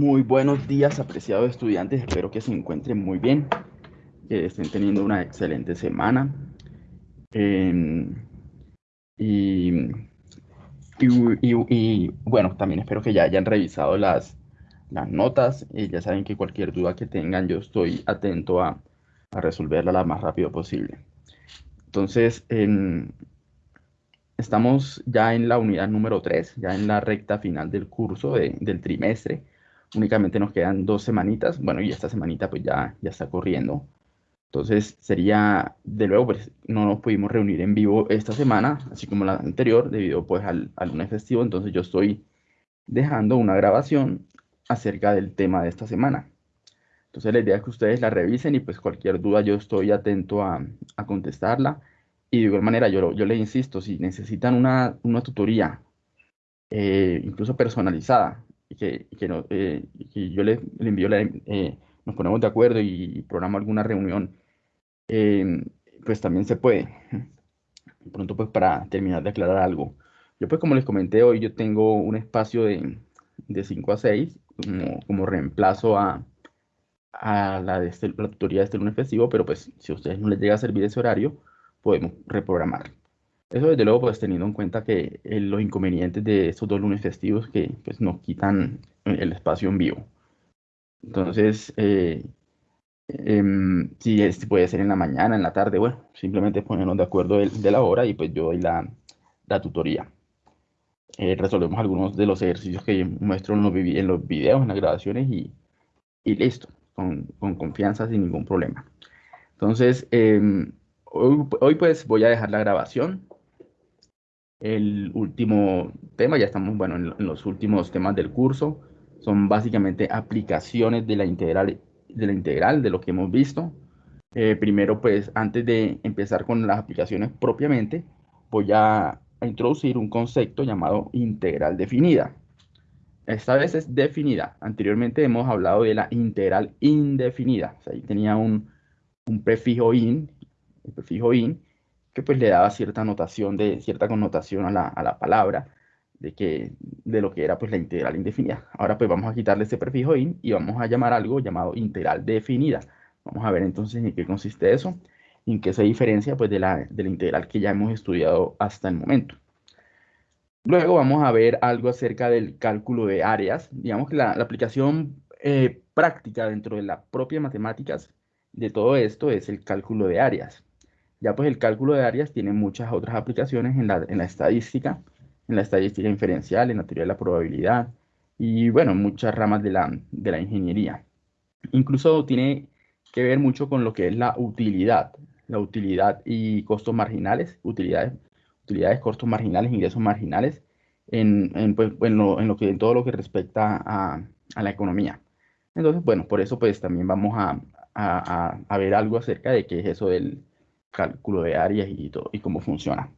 Muy buenos días, apreciados estudiantes. Espero que se encuentren muy bien, que estén teniendo una excelente semana. Em, y, bueno, también espero que ya hayan revisado las, las notas. Ya saben que cualquier duda que tengan, yo estoy atento a, a resolverla lo más rápido posible. Entonces, estamos ya en la unidad número 3, ya en la recta final del curso del trimestre. Únicamente nos quedan dos semanitas. Bueno, y esta semanita pues ya, ya está corriendo. Entonces sería, de luego, pues no nos pudimos reunir en vivo esta semana, así como la anterior, debido pues al, al lunes festivo. Entonces yo estoy dejando una grabación acerca del tema de esta semana. Entonces la idea es que ustedes la revisen y pues cualquier duda yo estoy atento a, a contestarla. Y de igual manera yo, yo les insisto, si necesitan una, una tutoría, eh, incluso personalizada, y que, que, no, eh, yo les, envío, la, eh, nos ponemos de acuerdo y programa alguna reunión, pues también se puede. Pronto pues para terminar de aclarar algo. Yo pues como les comenté hoy, yo tengo un espacio de, de 5 a 6 como, como reemplazo a, a la, de este, la tutoría de este lunes festivo, pero pues si a ustedes no les llega a servir ese horario, podemos reprogramar. Eso desde luego pues teniendo en cuenta que eh, los inconvenientes de estos dos lunes festivos que pues nos quitan el espacio en vivo. Entonces, eh, em, si este puede ser en la mañana, en la tarde, bueno, simplemente ponernos de acuerdo de, la hora y pues yo doy la, la tutoría. Eh, resolvemos algunos de los ejercicios que muestro en los, en los videos, en las grabaciones y, y listo con, confianza sin ningún problema. Entonces, em, hoy, pues voy a dejar la grabación. El último tema, ya estamos, bueno, en, los últimos temas del curso, son básicamente aplicaciones de la integral, de, la integral, de lo que hemos visto. Eh, primero, pues, antes de empezar con las aplicaciones propiamente, voy a introducir un concepto llamado integral definida. Esta vez es definida. Anteriormente hemos hablado de la integral indefinida. ahí tenía un, prefijo in, el prefijo in, que pues le daba cierta de cierta connotación a la, palabra de, que, de lo que era pues la integral indefinida. Ahora pues vamos a quitarle ese prefijo in y vamos a llamar algo llamado integral definida. Vamos a ver entonces en qué consiste eso en qué se diferencia pues de la, de la integral que ya hemos estudiado hasta el momento. Luego vamos a ver algo acerca del cálculo de áreas. Digamos que la, aplicación eh, práctica dentro de las propias matemáticas de todo esto es el cálculo de áreas. Ya pues el cálculo de áreas tiene muchas otras aplicaciones en la, estadística, en la estadística inferencial, en la teoría de la probabilidad y bueno, muchas ramas de la, de la ingeniería. Incluso tiene que ver mucho con lo que es la utilidad, la utilidad y costos marginales, utilidades utilidades, costos marginales, ingresos marginales, en, en, pues, en, en, lo, que, en todo lo que respecta a, a, la economía. Entonces, bueno, por eso pues también vamos a, a, a, ver algo acerca de qué es eso del cálculo de áreas y, todo, y cómo funciona.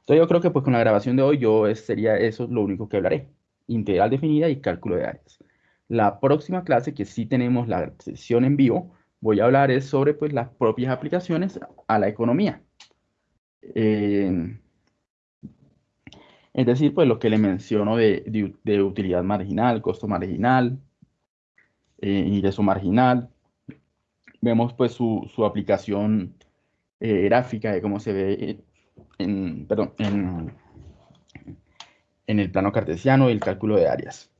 Entonces yo creo que pues con la grabación de hoy yo sería eso lo único que hablaré. Integral definida y cálculo de áreas. La próxima clase, que sí tenemos la sesión en vivo, voy a hablar es sobre pues las propias aplicaciones a la economía. Eh, es decir, pues lo que le menciono de, utilidad marginal, costo marginal, eh, ingreso marginal. Vemos pues su, aplicación eh, gráfica de cómo se ve en, perdón, en, en el plano cartesiano y el cálculo de áreas.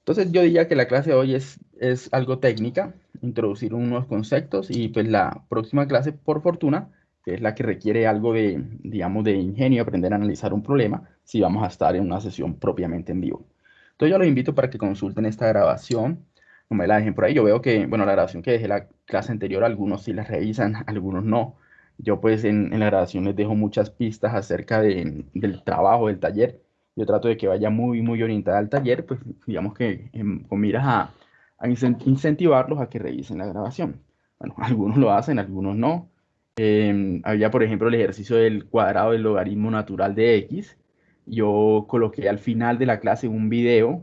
Entonces yo diría que la clase de hoy es, es algo técnica, introducir unos conceptos y pues la próxima clase, por fortuna, que es la que requiere algo de, digamos, de ingenio, aprender a analizar un problema, si vamos a estar en una sesión propiamente en vivo. Entonces yo los invito para que consulten esta grabación, como me la dejen por ahí. Yo veo que, bueno, la grabación que dejé la clase anterior, algunos sí la revisan, algunos no. Yo pues en, en la grabación les dejo muchas pistas acerca de, del trabajo, del taller. Yo trato de que vaya muy, muy orientada al taller, pues digamos que con miras a, incentivarlos a que revisen la grabación. Bueno, algunos lo hacen, algunos no. Em, había, por ejemplo, el ejercicio del cuadrado del logaritmo natural de x. Yo coloqué al final de la clase un video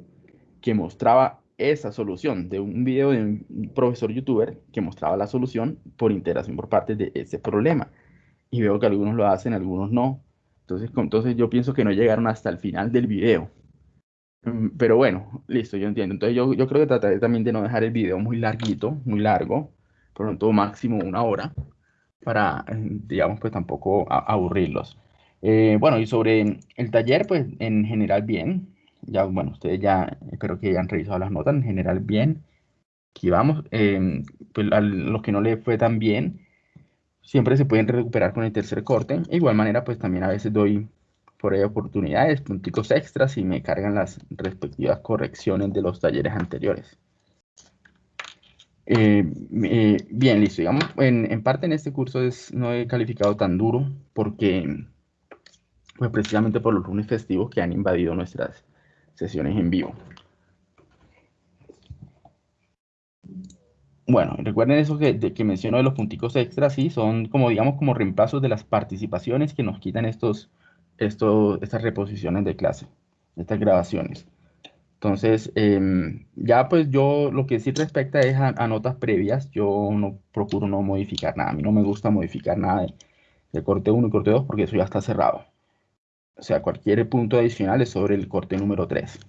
que mostraba esa solución, de un video de un profesor youtuber que mostraba la solución por integración por parte de ese problema. Y veo que algunos lo hacen, algunos no. Entonces, entonces yo pienso que no llegaron hasta el final del video. Mm, Pero bueno, listo, yo entiendo. Entonces yo, yo creo que trataré también de no dejar el video muy larguito, muy largo, pronto máximo una hora, para, eh, digamos, pues tampoco aburrirlos. Eh, bueno, y sobre el taller, pues en general bien. Ya, bueno, ustedes ya, espero que hayan revisado las notas, en general bien. Aquí vamos. Em, pues a los que no le fue tan bien, siempre se pueden recuperar con el tercer corte. De igual manera, pues también a veces doy por ahí oportunidades, punticos extras y me cargan las respectivas correcciones de los talleres anteriores. Eh, eh, bien, listo. Digamos, en, en parte en este curso es, no he calificado tan duro porque, pues precisamente por los lunes festivos que han invadido nuestras sesiones en vivo. Bueno, recuerden eso que, de- que menciono de los punticos extras, sí, son como, digamos, como reemplazos de las participaciones que nos quitan estos, estos, estas reposiciones de clase, estas grabaciones. Entonces, em, ya pues yo lo que sí respecta es a, a notas previas, yo no procuro no modificar nada, a mí no me gusta modificar nada de, de corte 1 y corte 2 porque eso ya está cerrado. O sea, cualquier punto adicional es sobre el corte número 3.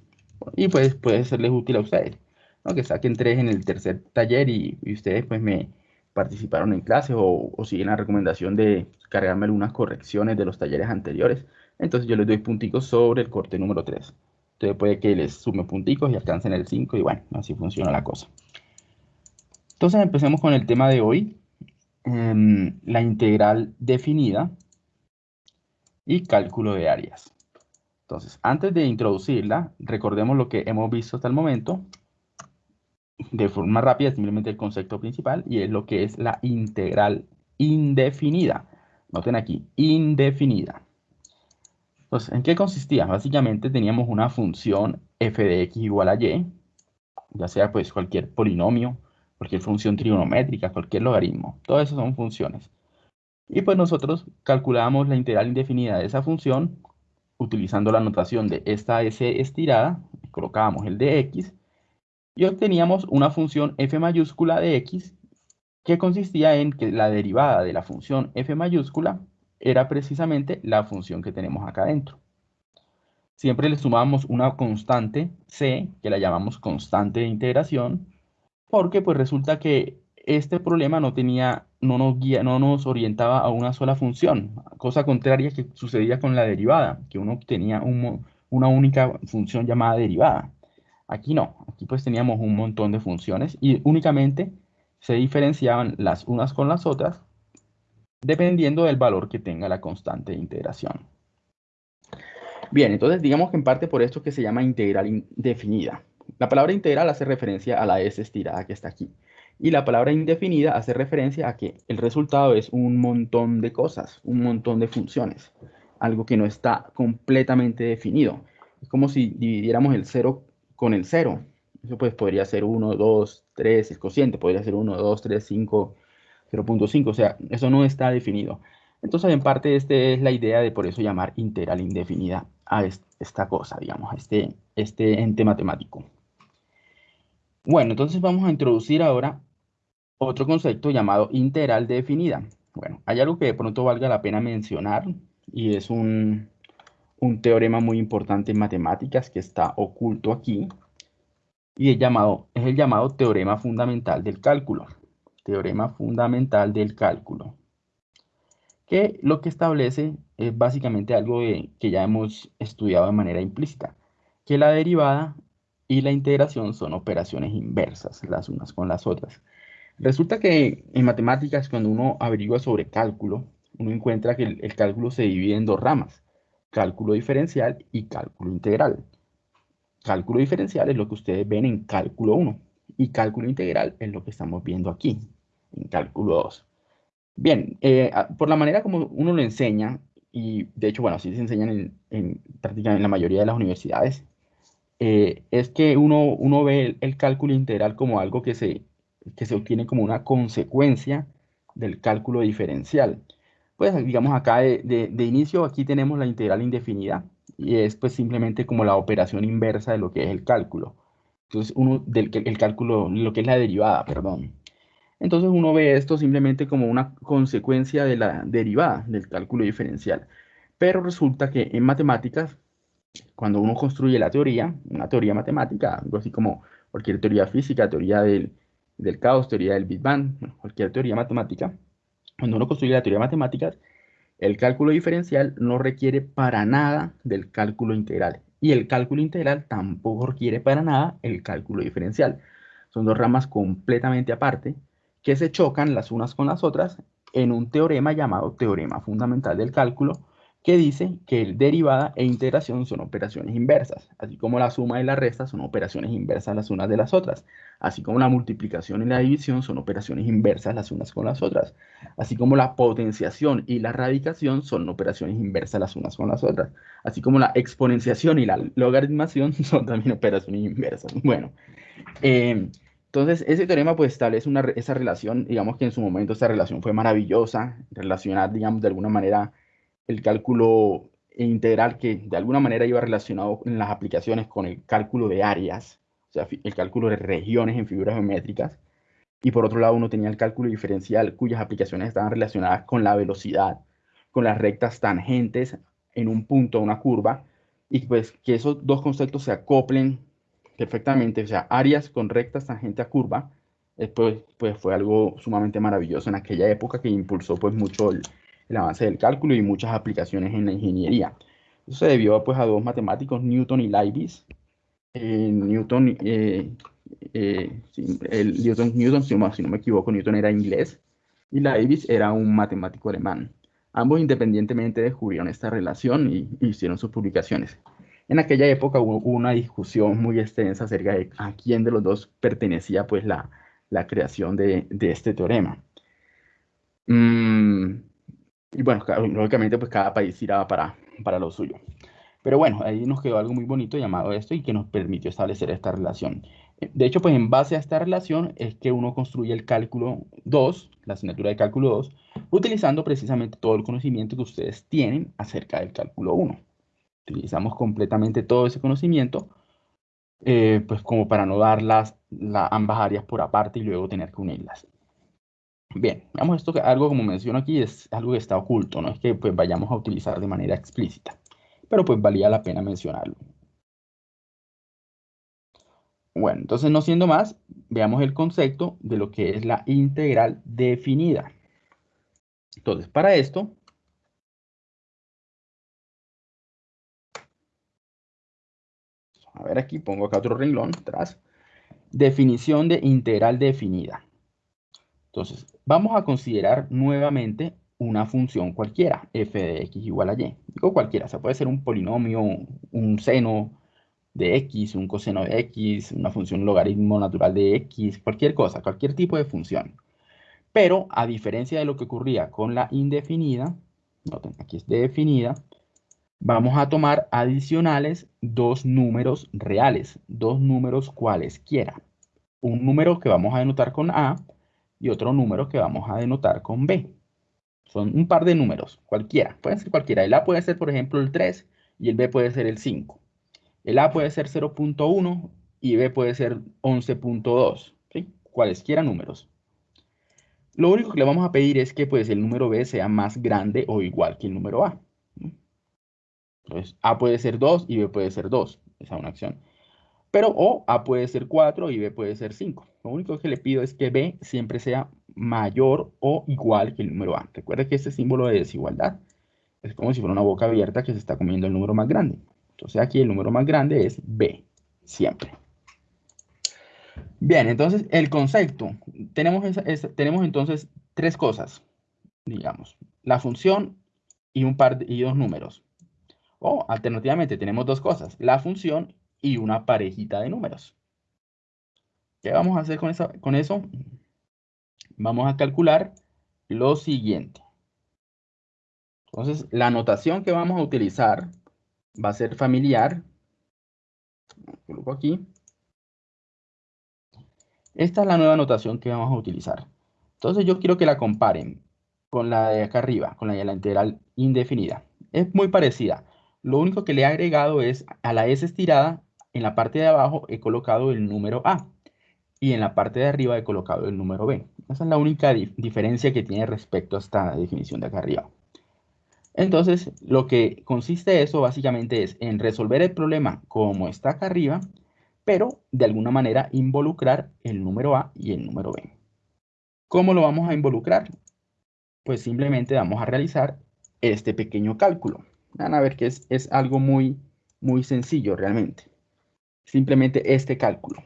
Y pues puede serles útil a ustedes, ¿no? Que saquen 3 en el tercer taller y, y ustedes pues me participaron en clase o, o siguen la recomendación de cargarme algunas correcciones de los talleres anteriores. Entonces yo les doy punticos sobre el corte número 3. Entonces puede que les sume punticos y alcancen el 5 y bueno, así funciona la cosa. Entonces empecemos con el tema de hoy, em, la integral definida y cálculo de áreas. Entonces, antes de introducirla, recordemos lo que hemos visto hasta el momento de forma rápida, simplemente el concepto principal, y es lo que es la integral indefinida. Noten aquí, indefinida. Entonces, ¿en qué consistía? Básicamente teníamos una función f de x igual a y, ya sea pues cualquier polinomio, cualquier función trigonométrica, cualquier logaritmo. Todo eso son funciones. Y pues nosotros calculábamos la integral indefinida de esa función utilizando la notación de esta s estirada, colocábamos el de x y obteníamos una función f mayúscula de x que consistía en que la derivada de la función f mayúscula era precisamente la función que tenemos acá adentro. Siempre le sumábamos una constante c, que la llamamos constante de integración, porque pues resulta que este problema no tenía, no nos guía, no nos orientaba a una sola función, cosa contraria que sucedía con la derivada, que uno obtenía un, una única función llamada derivada. Aquí no, aquí pues teníamos un montón de funciones y únicamente se diferenciaban las unas con las otras dependiendo del valor que tenga la constante de integración. Bien, entonces digamos que en parte por esto que se llama integral indefinida. La palabra integral hace referencia a la S estirada que está aquí. Y la palabra indefinida hace referencia a que el resultado es un montón de cosas, un montón de funciones, algo que no está completamente definido. Es como si dividiéramos el 0 con el 0. Eso pues podría ser 1, 2, 3, el cociente podría ser 1, 2, 3, 5, 0.5. O sea, eso no está definido. Entonces, en parte, esta es la idea de por eso llamar integral indefinida a esta cosa, digamos, a este, este ente matemático. Bueno, entonces vamos a introducir ahora otro concepto llamado integral definida. Bueno, hay algo que de pronto valga la pena mencionar y es un, un teorema muy importante en matemáticas que está oculto aquí y es, llamado, es el llamado teorema fundamental del cálculo. Teorema fundamental del cálculo. Que lo que establece es básicamente algo que ya hemos estudiado de manera implícita, que la derivada y la integración son operaciones inversas las unas con las otras. Resulta que en matemáticas, cuando uno averigua sobre cálculo, uno encuentra que el, cálculo se divide en dos ramas, cálculo diferencial y cálculo integral. Cálculo diferencial es lo que ustedes ven en cálculo 1 y cálculo integral es lo que estamos viendo aquí, en cálculo 2. Bien, eh, por la manera como uno lo enseña, y de hecho, bueno, así se enseñan en, en prácticamente en la mayoría de las universidades, eh, es que uno, uno ve el, cálculo integral como algo que se, que se obtiene como una consecuencia del cálculo diferencial. Pues digamos acá de, de, de, inicio aquí tenemos la integral indefinida y es pues simplemente como la operación inversa de lo que es el cálculo. Entonces uno del el cálculo, lo que es la derivada, perdón. Entonces uno ve esto simplemente como una consecuencia de la derivada del cálculo diferencial. Pero resulta que en matemáticas cuando uno construye la teoría, una teoría matemática, algo así como cualquier teoría física, teoría del, del caos, teoría del Big Bang, cualquier teoría matemática, cuando uno construye la teoría matemática, el cálculo diferencial no requiere para nada del cálculo integral. Y el cálculo integral tampoco requiere para nada el cálculo diferencial. Son dos ramas completamente aparte que se chocan las unas con las otras en un teorema llamado teorema fundamental del cálculo, que dice que el derivada e integración son operaciones inversas, así como la suma y la resta son operaciones inversas las unas de las otras, así como la multiplicación y la división son operaciones inversas las unas con las otras, así como la potenciación y la radicación son operaciones inversas las unas con las otras, así como la exponenciación y la logaritmación son también operaciones inversas. Bueno, eh, entonces ese teorema pues establece una, esa relación, digamos que en su momento esa relación fue maravillosa, relacionar, digamos, de alguna manera el cálculo integral que de alguna manera iba relacionado en las aplicaciones con el cálculo de áreas, o sea, el cálculo de regiones en figuras geométricas. Y por otro lado, uno tenía el cálculo diferencial, cuyas aplicaciones estaban relacionadas con la velocidad, con las rectas tangentes en un punto, una curva, y pues que esos dos conceptos se acoplen perfectamente, o sea, áreas con rectas tangente a curva, pues, pues fue algo sumamente maravilloso en aquella época que impulsó pues mucho el, el avance del cálculo y muchas aplicaciones en la ingeniería. Eso se debió pues, a dos matemáticos, Newton y Leibniz. Eh, Newton, eh, eh, el Newton, Newton si, no, me equivoco, Newton era inglés y Leibniz era un matemático alemán. Ambos independientemente descubrieron esta relación y, hicieron sus publicaciones. En aquella época hubo una discusión muy extensa acerca de a quién de los dos pertenecía pues la, la creación de, de este teorema. Mm, y bueno, lógicamente pues cada país tiraba para, para lo suyo. Pero bueno, ahí nos quedó algo muy bonito llamado esto y que nos permitió establecer esta relación. De hecho, pues en base a esta relación es que uno construye el cálculo 2, la asignatura de cálculo 2, utilizando precisamente todo el conocimiento que ustedes tienen acerca del cálculo 1. Utilizamos completamente todo ese conocimiento, eh, pues como para no dar las, ambas áreas por aparte y luego tener que unirlas. Bien, veamos esto que algo como menciono aquí es algo que está oculto, no es que pues vayamos a utilizar de manera explícita, pero pues valía la pena mencionarlo. Bueno, entonces no siendo más, veamos el concepto de lo que es la integral definida. Entonces, para esto, a ver aquí, pongo acá otro renglón atrás. Definición de integral definida. Entonces, vamos a considerar nuevamente una función cualquiera, f de x igual a y. Digo cualquiera, o sea, puede ser un polinomio, un seno de x, un coseno de x, una función logaritmo natural de x, cualquier cosa, cualquier tipo de función. Pero, a diferencia de lo que ocurría con la indefinida, noten, aquí es definida, vamos a tomar adicionales dos números reales, dos números cualesquiera. Un número que vamos a denotar con a y otro número que vamos a denotar con B. Son un par de números, cualquiera, pueden ser cualquiera. El A puede ser, por ejemplo, el 3 y el B puede ser el 5. El A puede ser 0.1 y B puede ser 11.2, ¿sí? cualesquiera números. Lo único que le vamos a pedir es que pues, el número B sea más grande o igual que el número A. Entonces, A puede ser 2 y B puede ser 2. Esa es una acción. Pero o A puede ser 4 y B puede ser 5. Lo único que le pido es que B siempre sea mayor o igual que el número A. Recuerde que este símbolo de desigualdad es como si fuera una boca abierta que se está comiendo el número más grande. Entonces aquí el número más grande es B, siempre. Bien, entonces el concepto. Tenemos, tenemos entonces tres cosas, digamos. La función y un par y dos números. O alternativamente tenemos dos cosas. La función y una parejita de números. ¿Qué vamos a hacer con, con eso? Vamos a calcular lo siguiente. Entonces, la notación que vamos a utilizar va a ser familiar. Coloco aquí. Esta es la nueva notación que vamos a utilizar. Entonces, yo quiero que la comparen con la de acá arriba, con la de la integral indefinida. Es muy parecida. Lo único que le he agregado es a la S estirada en la parte de abajo he colocado el número A y en la parte de arriba he colocado el número B. Esa es la única diferencia que tiene respecto a esta definición de acá arriba. Entonces, lo que consiste eso básicamente es en resolver el problema como está acá arriba, pero de alguna manera involucrar el número A y el número B. ¿Cómo lo vamos a involucrar? Pues simplemente vamos a realizar este pequeño cálculo. Van a ver que es, es algo muy, muy sencillo realmente. Simplemente este cálculo.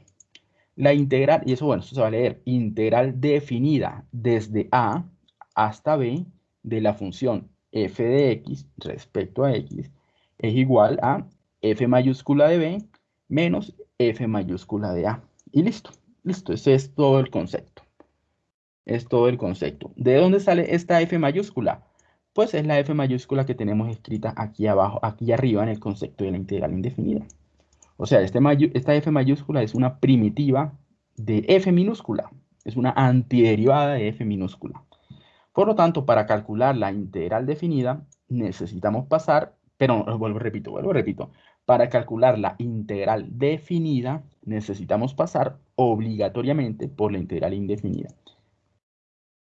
La integral, y eso bueno, esto se va a leer, integral definida desde A hasta B de la función f de x respecto a x es igual a f mayúscula de b menos f mayúscula de a. Y listo, listo, ese es todo el concepto. Es todo el concepto. ¿De dónde sale esta f mayúscula? Pues es la f mayúscula que tenemos escrita aquí abajo, aquí arriba en el concepto de la integral indefinida. O sea, este esta f mayúscula es una primitiva de f minúscula. Es una antiderivada de f minúscula. Por lo tanto, para calcular la integral definida, necesitamos pasar, pero vuelvo, repito, vuelvo, repito. Para calcular la integral definida, necesitamos pasar obligatoriamente por la integral indefinida.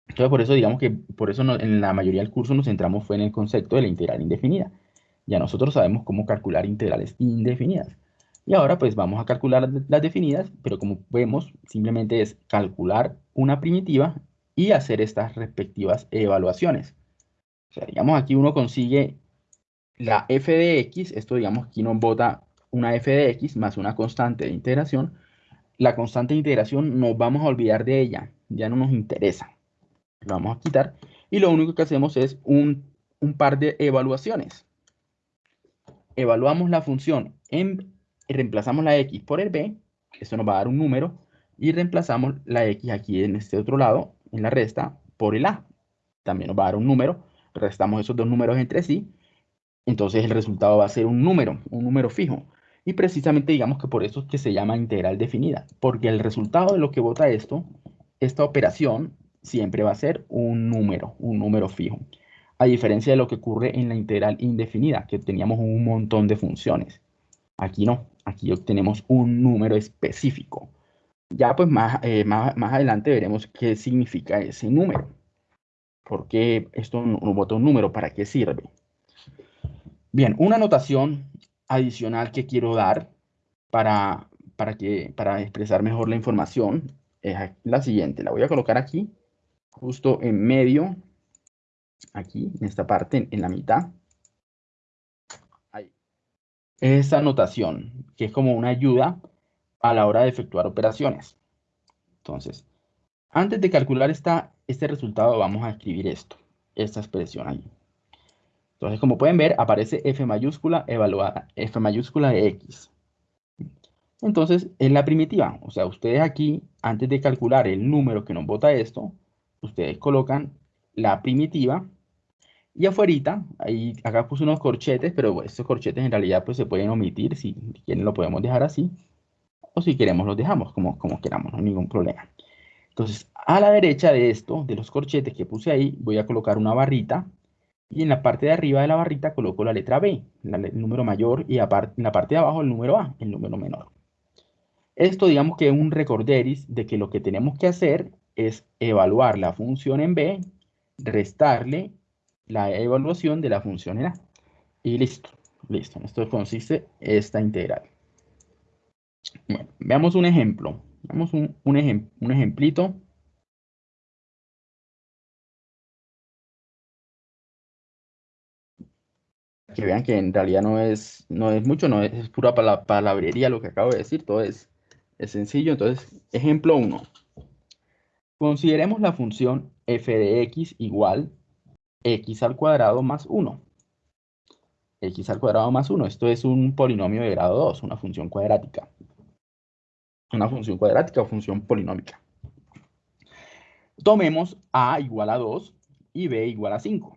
Entonces, por eso digamos que por eso en la mayoría del curso nos centramos fue en el concepto de la integral indefinida. Ya nosotros sabemos cómo calcular integrales indefinidas. Y ahora pues vamos a calcular las definidas, pero como vemos, simplemente es calcular una primitiva y hacer estas respectivas evaluaciones. O sea, digamos, aquí uno consigue la f de x, esto digamos, aquí nos bota una f de x más una constante de integración. La constante de integración nos vamos a olvidar de ella, ya no nos interesa. Lo vamos a quitar y lo único que hacemos es un, un par de evaluaciones. Evaluamos la función en, reemplazamos la x por el b, eso nos va a dar un número, y reemplazamos la x aquí en este otro lado en la resta por el A. También nos va a dar un número, restamos esos dos números entre sí, entonces el resultado va a ser un número, un número fijo. Y precisamente digamos que por eso es que se llama integral definida, porque el resultado de lo que vota esto, esta operación, siempre va a ser un número, un número fijo. A diferencia de lo que ocurre en la integral indefinida, que teníamos un montón de funciones. Aquí no, aquí obtenemos un número específico. Ya pues eh, más, más, adelante veremos qué significa ese número. ¿Por qué esto nos bota un número? ¿Para qué sirve? Bien, una anotación adicional que quiero dar para, para, que, para expresar mejor la información es la siguiente. La voy a colocar aquí, justo en medio, aquí, en esta parte, en la mitad. Esa anotación, que es como una ayuda a la hora de efectuar operaciones. Entonces, antes de calcular esta, este resultado, vamos a escribir esto, esta expresión ahí. Entonces, como pueden ver, aparece f mayúscula evaluada, f mayúscula de x. Entonces, es la primitiva. O sea, ustedes aquí, antes de calcular el número que nos bota esto, ustedes colocan la primitiva y afuera, ahí, acá puse unos corchetes, pero estos corchetes en realidad pues se pueden omitir, si quieren lo podemos dejar así o si queremos los dejamos como, como queramos, no hay ningún problema. Entonces, a la derecha de esto, de los corchetes que puse ahí, voy a colocar una barrita y en la parte de arriba de la barrita coloco la letra B, el número mayor, y en la parte de abajo el número A, el número menor. Esto digamos que es un recorderis de que lo que tenemos que hacer es evaluar la función en B, restarle la evaluación de la función en. Y listo, listo. Esto consiste esta integral. Veamos un ejemplo. Veamos un, un, un ejemplito. Que vean que en realidad no es, no es mucho, no es, pura palabrería lo que acabo de decir, todo es, es sencillo. Entonces, ejemplo 1. Consideremos la función f de x igual x al cuadrado más 1. x al cuadrado más 1. Esto es un polinomio de grado 2, una función cuadrática una función cuadrática o función polinómica. Tomemos a igual a 2 y b igual a 5.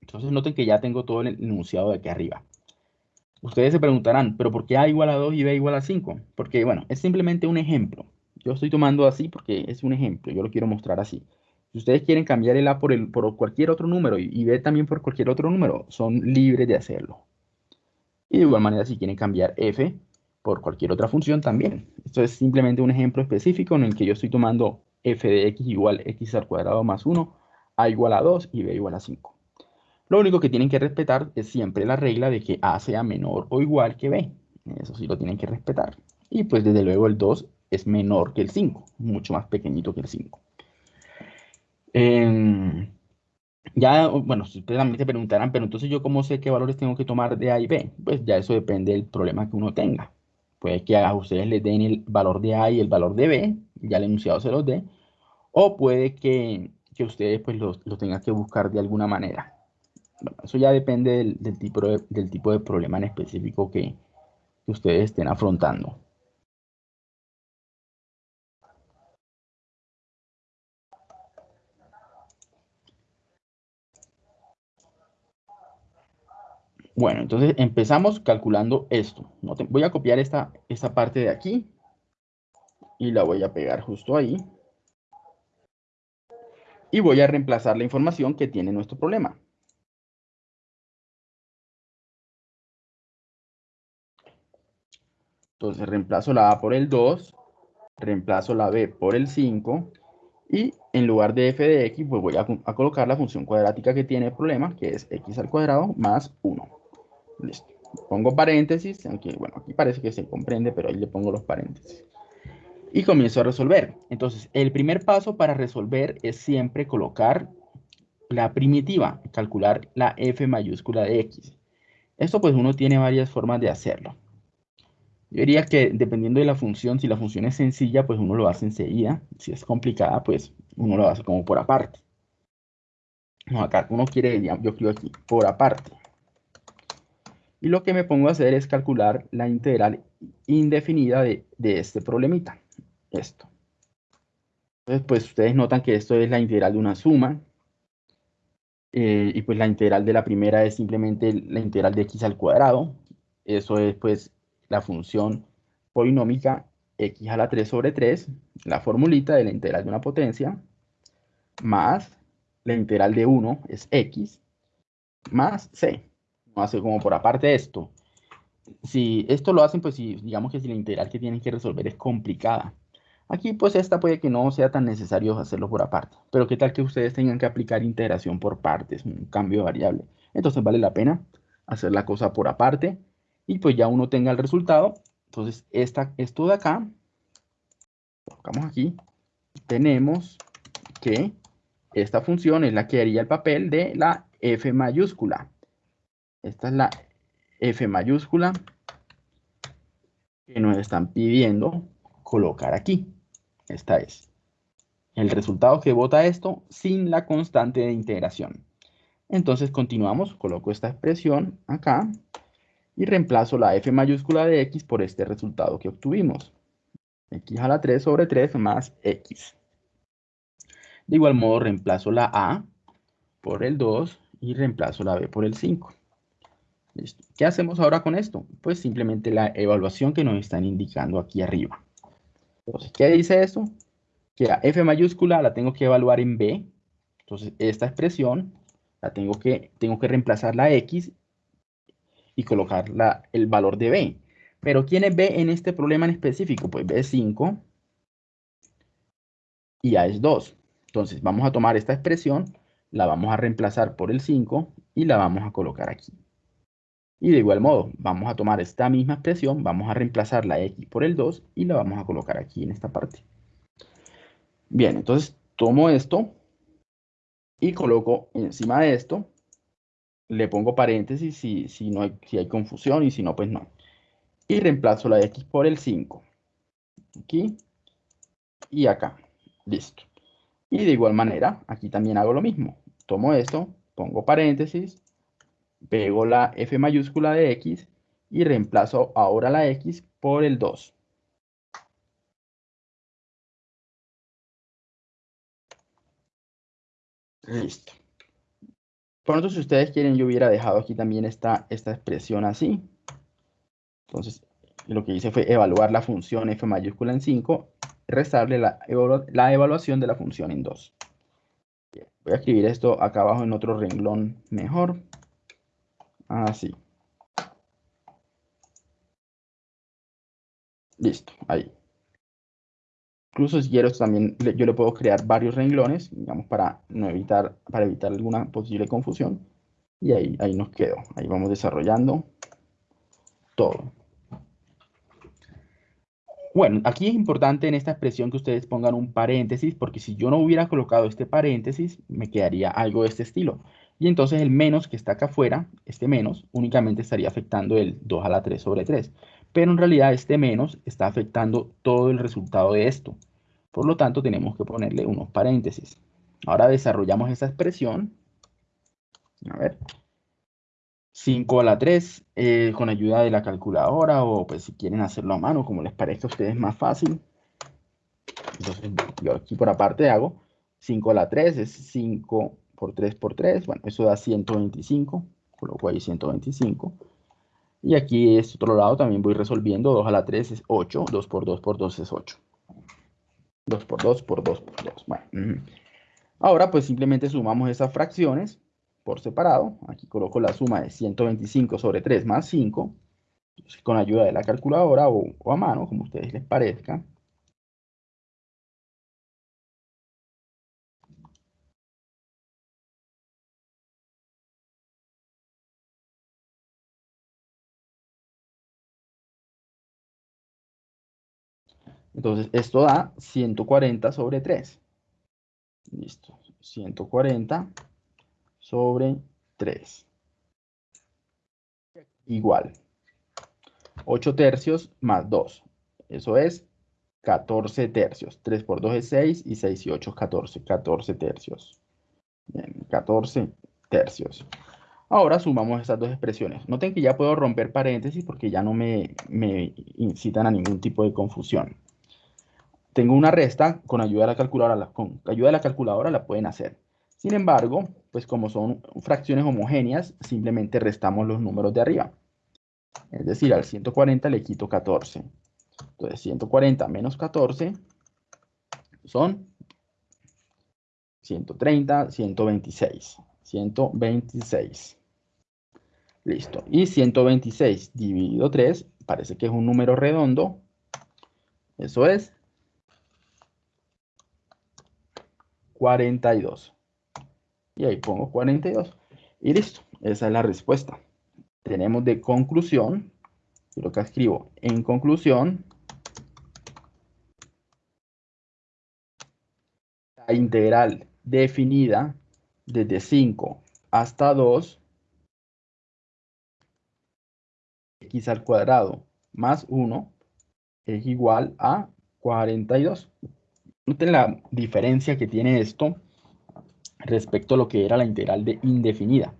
Entonces noten que ya tengo todo el enunciado de aquí arriba. Ustedes se preguntarán, ¿pero por qué a igual a 2 y b igual a 5? Porque, bueno, es simplemente un ejemplo. Yo estoy tomando así porque es un ejemplo, yo lo quiero mostrar así. Si ustedes quieren cambiar el a por, el, por cualquier otro número y, y b también por cualquier otro número, son libres de hacerlo. Y de igual manera, si quieren cambiar f por cualquier otra función también. Esto es simplemente un ejemplo específico en el que yo estoy tomando f de x igual x al cuadrado más 1, a igual a 2 y b igual a 5. Lo único que tienen que respetar es siempre la regla de que A sea menor o igual que B. Eso sí lo tienen que respetar. Y pues desde luego el 2 es menor que el 5, mucho más pequeñito que el 5. Em, ya, bueno, ustedes también se preguntarán, pero entonces yo cómo sé qué valores tengo que tomar de A y B? Pues ya eso depende del problema que uno tenga. Puede que a ustedes les den el valor de A y el valor de B, ya el enunciado se los dé, o puede que, ustedes pues lo, tengan que buscar de alguna manera. Eso ya depende del, tipo, de, del tipo de problema en específico que ustedes estén afrontando. Bueno, entonces empezamos calculando esto. Voy a copiar esta, esta parte de aquí y la voy a pegar justo ahí. Y voy a reemplazar la información que tiene nuestro problema. Entonces reemplazo la A por el 2, reemplazo la B por el 5 y en lugar de f de x, pues voy a, a, colocar la función cuadrática que tiene el problema, que es x al cuadrado más 1. Listo. Pongo paréntesis, aunque bueno, aquí parece que se comprende, pero ahí le pongo los paréntesis. Y comienzo a resolver. Entonces, el primer paso para resolver es siempre colocar la primitiva, calcular la f mayúscula de x. Esto pues uno tiene varias formas de hacerlo. Yo diría que dependiendo de la función, si la función es sencilla, pues uno lo hace enseguida. Si es complicada, pues uno lo hace como por aparte. No, acá uno quiere, yo escribo aquí, por aparte. Y lo que me pongo a hacer es calcular la integral indefinida de, este problemita. Esto. Entonces, pues ustedes notan que esto es la integral de una suma. Eh, y pues la integral de la primera es simplemente la integral de x al cuadrado. Eso es pues la función polinómica x a la 3 sobre 3, la formulita de la integral de una potencia, más la integral de 1 es x, más c hace como por aparte esto. Si esto lo hacen, pues si digamos que si la integral que tienen que resolver es complicada. Aquí pues esta puede que no sea tan necesario hacerlo por aparte. Pero qué tal que ustedes tengan que aplicar integración por partes, un cambio de variable. Entonces vale la pena hacer la cosa por aparte. Y pues ya uno tenga el resultado. Entonces esta, esto de acá, colocamos aquí, tenemos que esta función es la que haría el papel de la f mayúscula. Esta es la F mayúscula que nos están pidiendo colocar aquí. Esta es el resultado que vota esto sin la constante de integración. Entonces continuamos, coloco esta expresión acá y reemplazo la f mayúscula de x por este resultado que obtuvimos. x a la 3 sobre 3 más x. De igual modo reemplazo la a por el 2 y reemplazo la b por el 5. ¿Qué hacemos ahora con esto? Pues simplemente la evaluación que nos están indicando aquí arriba. Entonces, ¿qué dice esto? Que la f mayúscula la tengo que evaluar en b. Entonces, esta expresión la tengo que, tengo que reemplazar la x y colocar el valor de b. Pero ¿quién es b en este problema en específico? Pues b es 5 y a es 2. Entonces, vamos a tomar esta expresión, la vamos a reemplazar por el 5 y la vamos a colocar aquí. Y de igual modo, vamos a tomar esta misma expresión, vamos a reemplazar la x por el 2 y la vamos a colocar aquí en esta parte. Bien, entonces tomo esto y coloco encima de esto, le pongo paréntesis si, si, no hay, si hay confusión y si no, pues no. Y reemplazo la x por el 5. Aquí y acá. Listo. Y de igual manera, aquí también hago lo mismo. Tomo esto, pongo paréntesis, pego la F mayúscula de X y reemplazo ahora la X por el 2. Listo. Por tanto, si ustedes quieren, yo hubiera dejado aquí también esta, esta expresión así. Entonces, lo que hice fue evaluar la función f mayúscula en 5, restarle la, la evaluación de la función en 2. Voy a escribir esto acá abajo en otro renglón mejor. Así. Listo, ahí. Incluso si quiero también, yo le puedo crear varios renglones, digamos, para, no evitar, para evitar alguna posible confusión. Y ahí, ahí nos quedó. Ahí vamos desarrollando todo. Bueno, aquí es importante en esta expresión que ustedes pongan un paréntesis, porque si yo no hubiera colocado este paréntesis, me quedaría algo de este estilo. Y entonces el menos que está acá afuera, este menos, únicamente estaría afectando el 2 a la 3 sobre 3. Pero en realidad este menos está afectando todo el resultado de esto. Por lo tanto, tenemos que ponerle unos paréntesis. Ahora desarrollamos esa expresión. A ver. 5 a la 3 eh, con ayuda de la calculadora o pues si quieren hacerlo a mano, como les parezca a ustedes más fácil. Entonces yo aquí por aparte hago 5 a la 3 es 5 por 3 por 3. Bueno, eso da 125. Coloco ahí 125. Y aquí este otro lado también voy resolviendo. 2 a la 3 es 8. 2 por 2 por 2 es 8. 2 por 2 por 2 por 2. Bueno. Ahora pues simplemente sumamos esas fracciones por separado. Aquí coloco la suma de 125 sobre 3 más 5, con ayuda de la calculadora o, o a mano, como a ustedes les parezca. Entonces, esto da 140 sobre 3. Listo. 140 sobre 3. Igual. 8 tercios más 2. Eso es 14 tercios. 3 por 2 es 6 y 6 y 8 es 14. 14 tercios. Bien, 14 tercios. Ahora sumamos estas dos expresiones. Noten que ya puedo romper paréntesis porque ya no me, me incitan a ningún tipo de confusión. Tengo una resta con ayuda de la calculadora. Con ayuda de la calculadora la pueden hacer. Sin embargo, pues como son fracciones homogéneas, simplemente restamos los números de arriba. Es decir, al 140 le quito 14. Entonces, 140 menos 14 son 130, 126. 126. Listo. Y 126 dividido 3, parece que es un número redondo. Eso es 42 y ahí pongo 42 y listo, esa es la respuesta. Tenemos de conclusión, lo que escribo en conclusión, la integral definida desde 5 hasta 2 x al cuadrado más 1 es igual a 42. Noten la diferencia que tiene esto respecto a lo que era la integral de indefinida.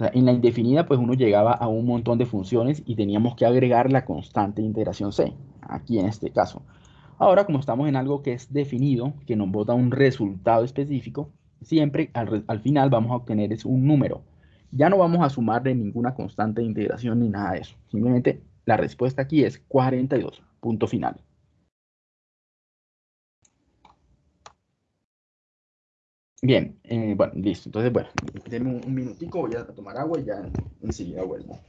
en la indefinida, pues uno llegaba a un montón de funciones y teníamos que agregar la constante de integración C, aquí en este caso. Ahora, como estamos en algo que es definido, que nos bota un resultado específico, siempre al, al final vamos a obtener es un número. Ya no vamos a sumarle ninguna constante de integración ni nada de eso. Simplemente la respuesta aquí es 42, punto final. Bien, eh, bueno, listo. Entonces, bueno, denme un, un minutico, voy a tomar agua y ya enseguida vuelvo.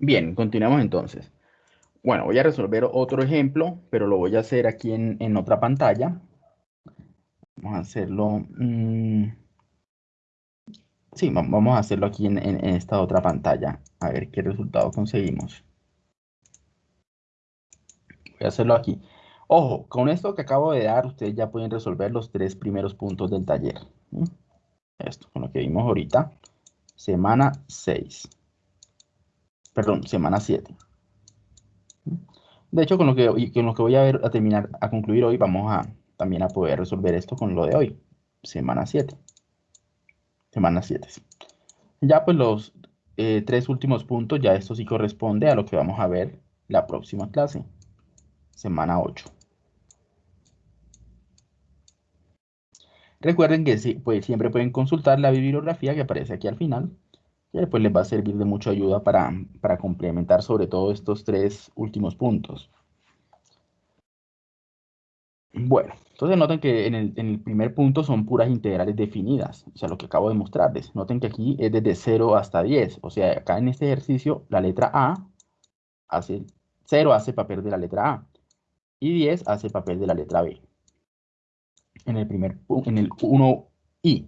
Bien, continuamos entonces. Bueno, voy a resolver otro ejemplo, pero lo voy a hacer aquí en, otra pantalla. Vamos a hacerlo... Mm, sí, vamos a hacerlo aquí en, en esta otra pantalla. A ver qué resultado conseguimos. Voy a hacerlo aquí. Ojo, con esto que acabo de dar, ustedes ya pueden resolver los tres primeros puntos del taller. Esto, con lo que vimos ahorita. Semana 6. Perdón, semana 7. De hecho, con lo que, con lo que voy a, ver, a terminar, a concluir hoy, vamos a también a poder resolver esto con lo de hoy. Semana 7. Semana 7. Ya pues los eh, tres últimos puntos, ya esto sí corresponde a lo que vamos a ver la próxima clase. Semana 8. Recuerden que pues, siempre pueden consultar la bibliografía que aparece aquí al final, que después les va a servir de mucha ayuda para, complementar sobre todo estos tres últimos puntos. Bueno, entonces noten que en el, primer punto son puras integrales definidas, o sea, lo que acabo de mostrarles. Noten que aquí es desde 0 hasta 10, o sea, acá en este ejercicio la letra A hace 0 hace papel de la letra A y 10 hace papel de la letra B en el primer en el 1i.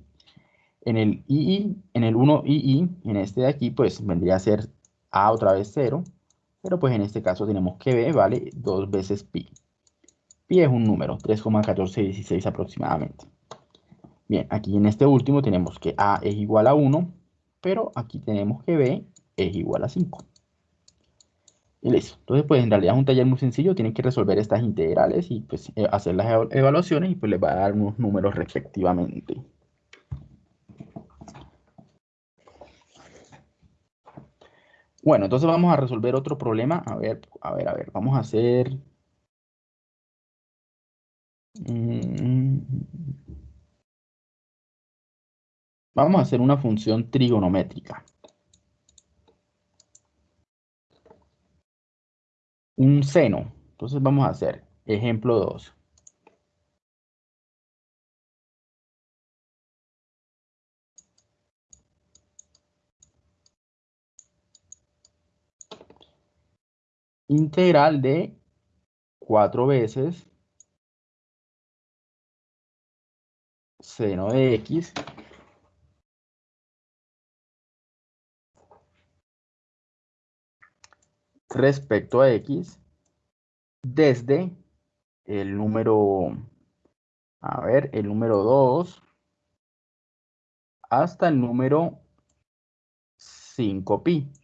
En el II, en el 1II, en este de aquí, pues vendría a ser A otra vez 0, pero pues en este caso tenemos que B vale 2 veces pi. Pi es un número, 3,1416 aproximadamente. Bien, aquí en este último tenemos que A es igual a 1, pero aquí tenemos que B es igual a 5. Y listo. Entonces, pues en realidad es un taller muy sencillo. Tienen que resolver estas integrales y pues eh, hacer las evaluaciones y pues les va a dar unos números respectivamente. Bueno, entonces vamos a resolver otro problema. A ver, a ver, a ver. Vamos a hacer... Mm, vamos a hacer una función trigonométrica. un seno. Entonces vamos a hacer ejemplo 2. Integral de 4 veces seno de x respecto a x desde el número, a ver, el número 2 hasta el número 5pi.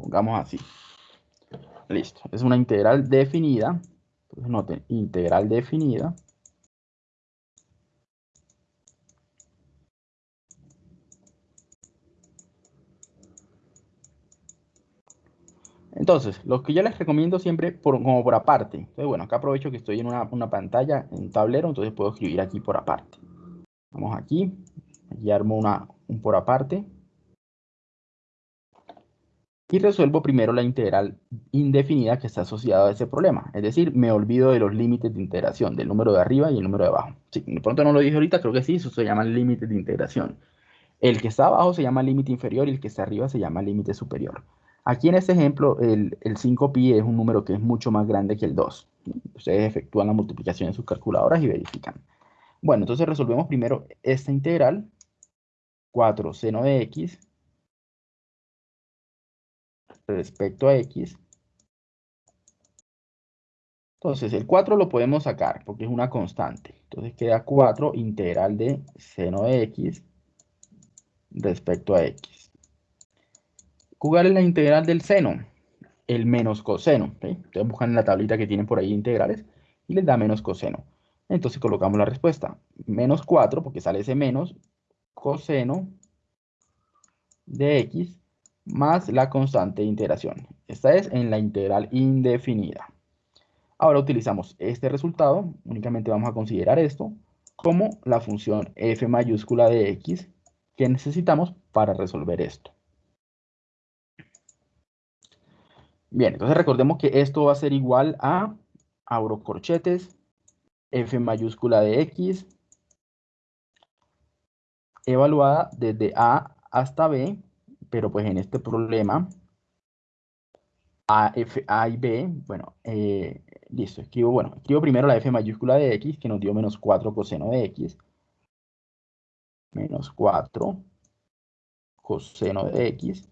Pongamos así. Listo. Es una integral definida. Entonces noten, integral definida Entonces, lo que yo les recomiendo siempre por, como por aparte. Entonces, bueno, acá aprovecho que estoy en una, pantalla, en un tablero, entonces puedo escribir aquí por aparte. Vamos aquí, aquí armo una, un por aparte. Y resuelvo primero la integral indefinida que está asociada a ese problema. Es decir, me olvido de los límites de integración, del número de arriba y el número de abajo. Sí, de pronto no lo dije ahorita, creo que sí, eso se llama límite de integración. El que está abajo se llama límite inferior y el que está arriba se llama límite superior. Aquí en este ejemplo, el, 5pi es un número que es mucho más grande que el 2. Ustedes efectúan la multiplicación en sus calculadoras y verifican. Bueno, entonces resolvemos primero esta integral. 4 seno de x respecto a x. Entonces, el 4 lo podemos sacar porque es una constante. Entonces queda 4 integral de seno de x respecto a x. ¿Cuál es la integral del seno? El menos coseno. Ustedes buscan en la tablita que tienen por ahí integrales y les da menos coseno. Entonces colocamos la respuesta. Menos 4, porque sale ese menos, coseno de x más la constante de integración. Esta es en la integral indefinida. Ahora utilizamos este resultado, únicamente vamos a considerar esto, como la función f mayúscula de x que necesitamos para resolver esto. Bien, entonces recordemos que esto va a ser igual a, abro corchetes, f mayúscula de x, evaluada desde a hasta b, pero pues en este problema A, F, A y B, bueno, eh, listo, escribo, bueno, escribo primero la F mayúscula de X, que nos dio menos 4 coseno de X, menos 4 coseno de X,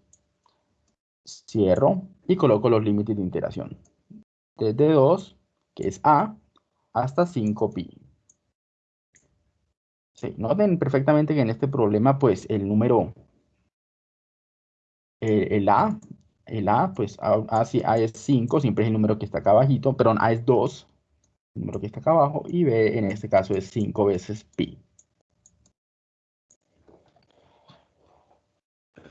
cierro y coloco los límites de iteración. Desde 2, que es A, hasta 5pi. Sí, noten perfectamente que en este problema, pues, el número, el, A, el A, pues, A, A, es 5, siempre es el número que está acá abajito, perdón, A es 2, el número que está acá abajo, y B, en este caso, es 5 veces pi.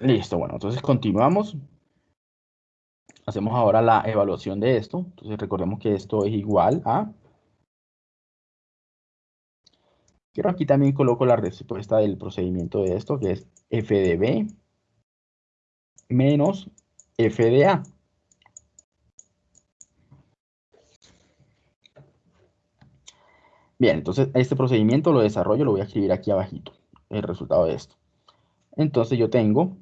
Listo, bueno, entonces continuamos. Hacemos ahora la evaluación de esto. Entonces recordemos que esto es igual a... Quiero aquí también coloco la respuesta del procedimiento de esto, que es f de b menos f de a. Bien, entonces este procedimiento lo desarrollo, lo voy a escribir aquí abajito, el resultado de esto. Entonces yo tengo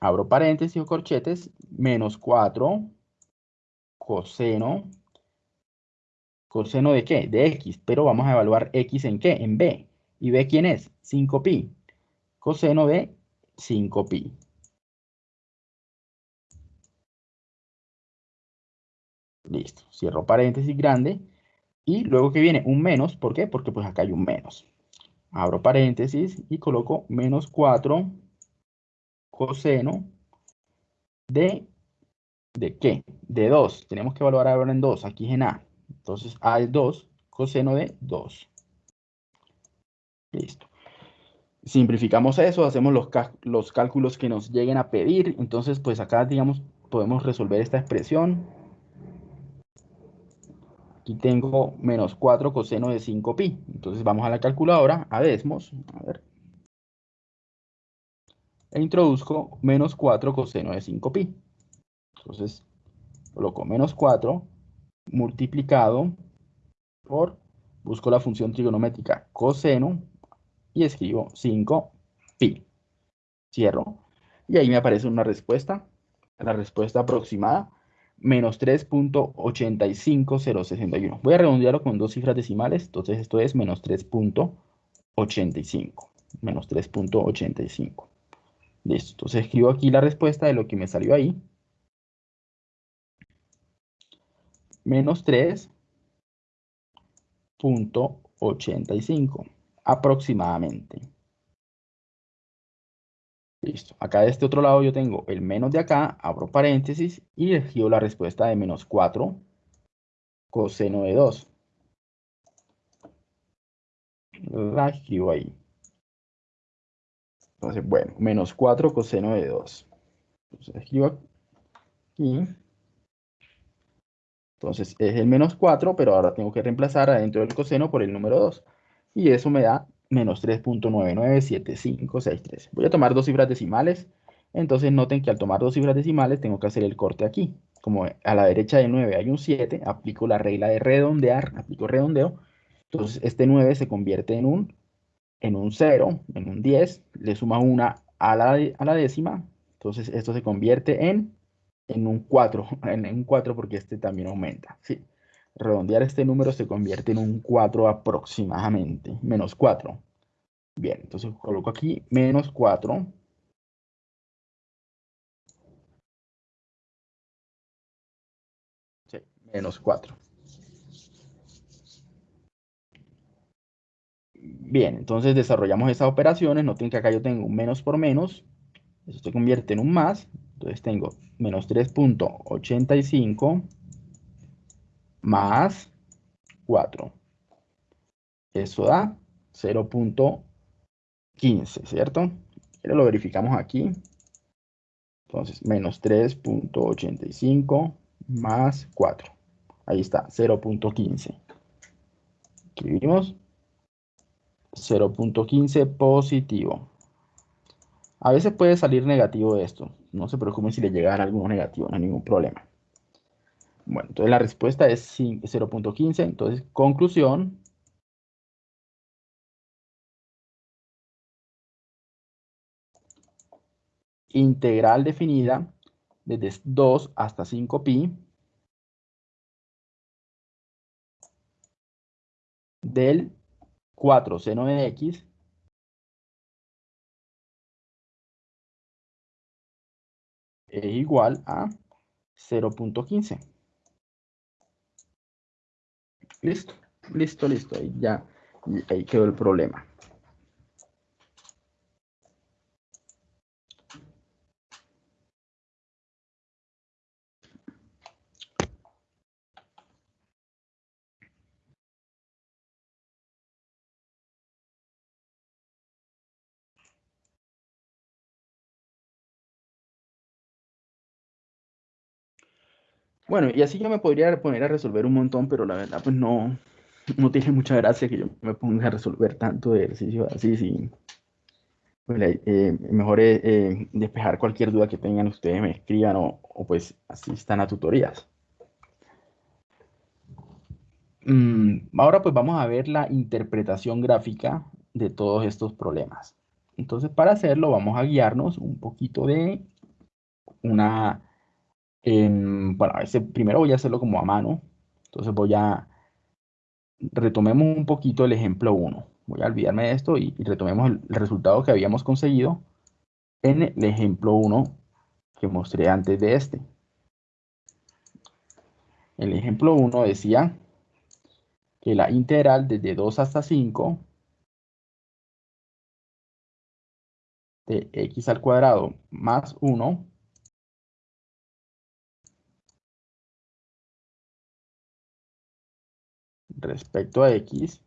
abro paréntesis o corchetes, menos 4 coseno, coseno de qué? De x, pero vamos a evaluar x en qué? En b. ¿Y b quién es? 5pi. Coseno de 5pi. Listo, cierro paréntesis grande. Y luego que viene un menos, ¿por qué? Porque pues acá hay un menos. Abro paréntesis y coloco menos 4 coseno de, ¿de qué? De 2. Tenemos que evaluar ahora en 2. Aquí es en A. Entonces A es 2, coseno de 2. Listo. Simplificamos eso, hacemos los, los cálculos que nos lleguen a pedir. Entonces, pues acá, digamos, podemos resolver esta expresión. Aquí tengo menos 4 coseno de 5pi. Entonces vamos a la calculadora, a desmos. A ver e introduzco menos 4 coseno de 5pi. Entonces, coloco menos 4 multiplicado por, busco la función trigonométrica coseno y escribo 5pi. Cierro. Y ahí me aparece una respuesta, la respuesta aproximada, menos 3.85061. Voy a redondearlo con dos cifras decimales, entonces esto es menos 3.85. Menos 3.85. Listo, entonces escribo aquí la respuesta de lo que me salió ahí. Menos 3.85 aproximadamente. Listo. Acá de este otro lado yo tengo el menos de acá, abro paréntesis y escribo la respuesta de menos 4 coseno de 2. La escribo ahí. Entonces, bueno, menos 4 coseno de 2. Entonces, escribo aquí. Entonces, es el menos 4, pero ahora tengo que reemplazar adentro del coseno por el número 2. Y eso me da menos 3.997563. Voy a tomar dos cifras decimales. Entonces, noten que al tomar dos cifras decimales, tengo que hacer el corte aquí. Como a la derecha del 9 hay un 7, aplico la regla de redondear, aplico redondeo. Entonces, este 9 se convierte en un en un 0, en un 10, le suma una a la, a la décima, entonces esto se convierte en, en un 4, en un 4 porque este también aumenta, ¿sí? Redondear este número se convierte en un 4 aproximadamente, menos 4. Bien, entonces coloco aquí menos 4. Sí, menos 4. Bien, entonces desarrollamos esas operaciones. Noten que acá yo tengo un menos por menos. Eso se convierte en un más. Entonces tengo menos 3.85 más 4. Eso da 0.15, ¿cierto? Pero lo verificamos aquí. Entonces, menos 3.85 más 4. Ahí está, 0.15. Escribimos 0.15 positivo. A veces puede salir negativo esto. No se preocupen si le llega a algo negativo, no hay ningún problema. Bueno, entonces la respuesta es 0.15. Entonces, conclusión. integral definida desde 2 hasta 5pi del 4 seno de x es igual a 0.15. Listo, listo, listo. Ahí ya ahí quedó el problema. Bueno, y así yo me podría poner a resolver un montón, pero la verdad, pues no, no tiene mucha gracia que yo me ponga a resolver tanto de ejercicio así, sí. Pues, eh, mejor es eh, despejar cualquier duda que tengan ustedes, me escriban o, pues asistan a tutorías. Mm, ahora pues vamos a ver la interpretación gráfica de todos estos problemas. Entonces para hacerlo vamos a guiarnos un poquito de una bueno, ese primero voy a hacerlo como a mano. Entonces voy a, retomemos un poquito el ejemplo 1. Voy a olvidarme de esto y, retomemos el, resultado que habíamos conseguido en el ejemplo 1 que mostré antes de este. El ejemplo 1 decía que la integral desde 2 hasta 5 de x al cuadrado más 1 respecto a x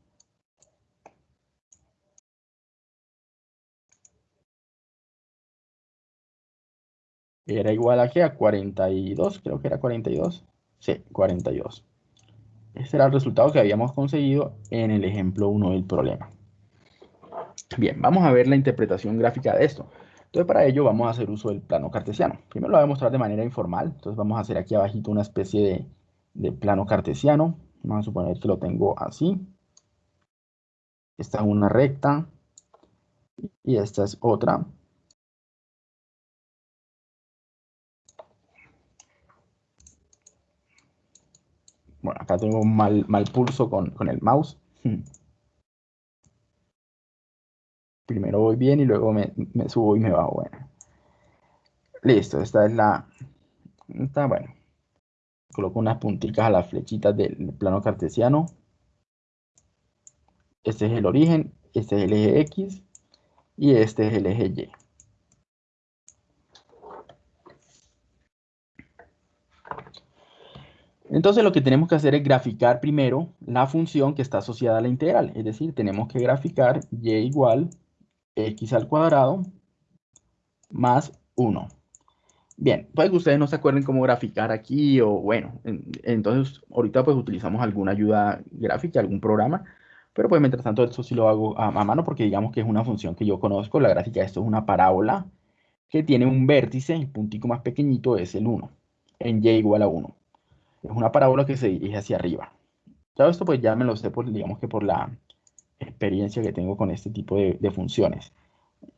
era igual a qué? A 42, creo que era 42. Sí, 42. Este era el resultado que habíamos conseguido en el ejemplo 1 del problema. Bien, vamos a ver la interpretación gráfica de esto. Entonces, para ello vamos a hacer uso del plano cartesiano. Primero lo voy a mostrar de manera informal. Entonces, vamos a hacer aquí abajito una especie de plano cartesiano. Vamos a suponer que lo tengo así. Esta es una recta. Y esta es otra. Bueno, acá tengo mal, mal pulso con, con el mouse. Primero voy bien y luego me, me subo y me bajo. Bueno. Listo, esta es la... Está bueno coloco unas punticas a las flechitas del plano cartesiano. Este es el origen, este es el eje X y este es el eje Y. Entonces lo que tenemos que hacer es graficar primero la función que está asociada a la integral. Es decir, tenemos que graficar y igual x al cuadrado más 1. Bien, puede que ustedes no se acuerden cómo graficar aquí o bueno, entonces ahorita pues utilizamos alguna ayuda gráfica, algún programa, pero pues mientras tanto esto sí lo hago a, mano porque digamos que es una función que yo conozco, la gráfica esto es una parábola que tiene un vértice, el puntico más pequeñito es el 1, en y igual a 1. Es una parábola que se dirige hacia arriba. Todo esto pues ya me lo sé por, digamos que por la experiencia que tengo con este tipo de, de funciones.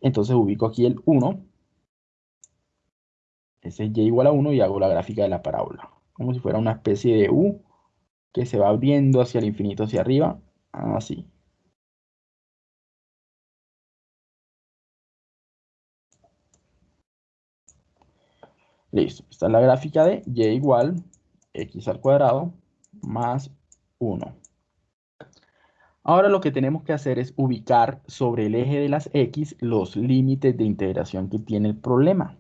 Entonces ubico aquí el 1 ese es y igual a 1 y hago la gráfica de la parábola. Como si fuera una especie de U que se va abriendo hacia el infinito, hacia arriba, así. Listo, esta es la gráfica de y igual x al cuadrado más 1. Ahora lo que tenemos que hacer es ubicar sobre el eje de las x los límites de integración que tiene el problema.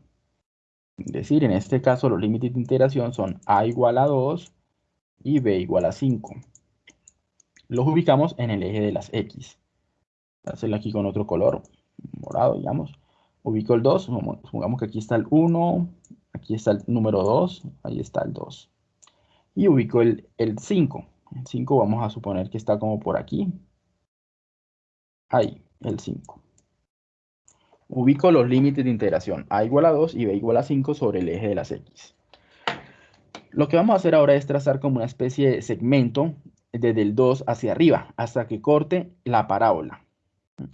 Es decir, en este caso los límites de integración son a igual a 2 y b igual a 5. Los ubicamos en el eje de las x. Voy a hacerlo aquí con otro color, morado, digamos. Ubico el 2, supongamos que aquí está el 1, aquí está el número 2, ahí está el 2. Y ubico el, el 5. El 5 vamos a suponer que está como por aquí. Ahí, el 5. Ubico los límites de integración a igual a 2 y b igual a 5 sobre el eje de las x. Lo que vamos a hacer ahora es trazar como una especie de segmento desde el 2 hacia arriba hasta que corte la parábola,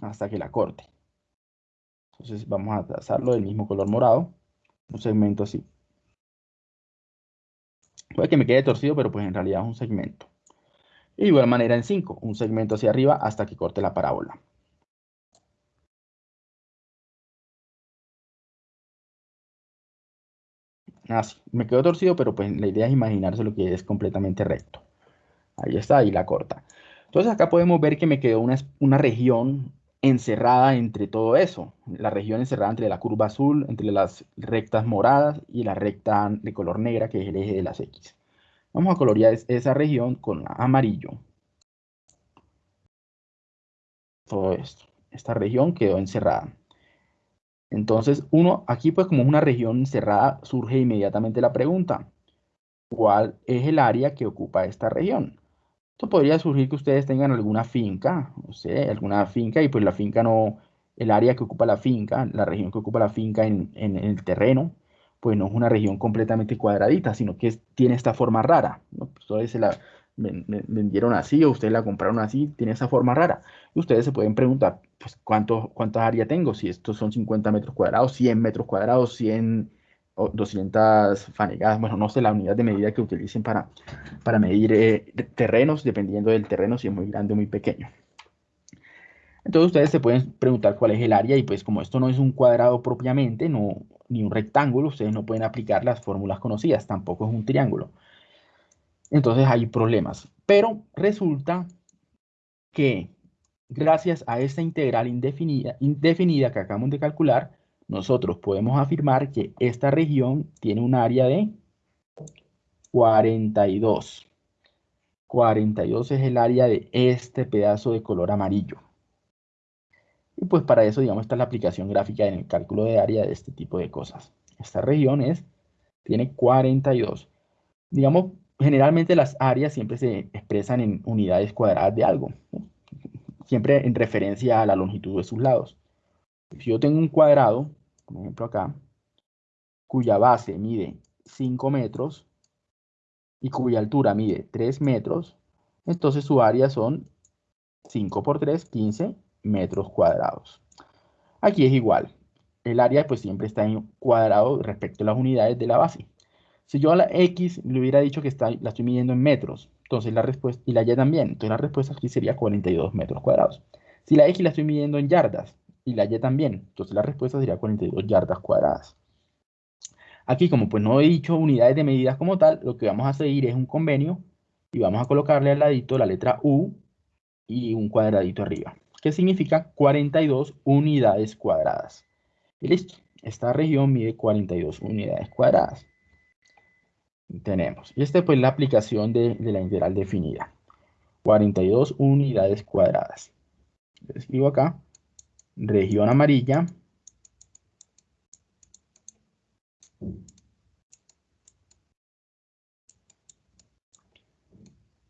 hasta que la corte. Entonces vamos a trazarlo del mismo color morado, un segmento así. Puede que me quede torcido, pero pues en realidad es un segmento. De igual manera en 5, un segmento hacia arriba hasta que corte la parábola. Así, me quedó torcido, pero pues la idea es imaginarse lo que es completamente recto. Ahí está, ahí la corta. Entonces acá podemos ver que me quedó una, una región encerrada entre todo eso. La región encerrada entre la curva azul, entre las rectas moradas y la recta de color negra, que es el eje de las X. Vamos a colorear esa región con amarillo. Todo esto. Esta región quedó encerrada. Entonces, uno, aquí pues como es una región cerrada, surge inmediatamente la pregunta, ¿cuál es el área que ocupa esta región? Esto podría surgir que ustedes tengan alguna finca, no sé, alguna finca, y pues la finca no, el área que ocupa la finca, la región que ocupa la finca en, el terreno, pues no es una región completamente cuadradita, sino que tiene esta forma rara, ¿no? Pues se la vendieron así o ustedes la compraron así, tiene esa forma rara. Ustedes se pueden preguntar, pues, ¿cuánto, ¿cuántas áreas tengo? Si estos son 50 metros cuadrados, 100 metros cuadrados, 100 o 200 fanegadas, bueno, no sé la unidad de medida que utilicen para, para medir eh, terrenos, dependiendo del terreno, si es muy grande o muy pequeño. Entonces ustedes se pueden preguntar cuál es el área y pues como esto no es un cuadrado propiamente, no, ni un rectángulo, ustedes no pueden aplicar las fórmulas conocidas, tampoco es un triángulo. Entonces hay problemas. Pero resulta que gracias a esta integral indefinida, indefinida que acabamos de calcular, nosotros podemos afirmar que esta región tiene un área de 42. 42 es el área de este pedazo de color amarillo. Y pues para eso, digamos, está la aplicación gráfica en el cálculo de área de este tipo de cosas. Esta región es, tiene 42. Digamos, generalmente las áreas siempre se expresan en unidades cuadradas de algo. Siempre en referencia a la longitud de sus lados. Si yo tengo un cuadrado, por ejemplo acá, cuya base mide 5 metros y cuya altura mide 3 metros, entonces su área son 5 por 3, 15 metros cuadrados. Aquí es igual. El área pues siempre está en cuadrado respecto a las unidades de la base. Si yo a la X le hubiera dicho que está, la estoy midiendo en metros, entonces la respuesta, y la Y también, entonces la respuesta aquí sería 42 metros cuadrados. Si la X la estoy midiendo en yardas, y la Y también, entonces la respuesta sería 42 yardas cuadradas. Aquí, como pues no he dicho unidades de medidas como tal, lo que vamos a seguir es un convenio y vamos a colocarle al ladito la letra U y un cuadradito arriba, que significa 42 unidades cuadradas. Y listo, esta región mide 42 unidades cuadradas. Tenemos, y esta pues la aplicación de, de la integral definida. 42 unidades cuadradas. Escribo acá región amarilla,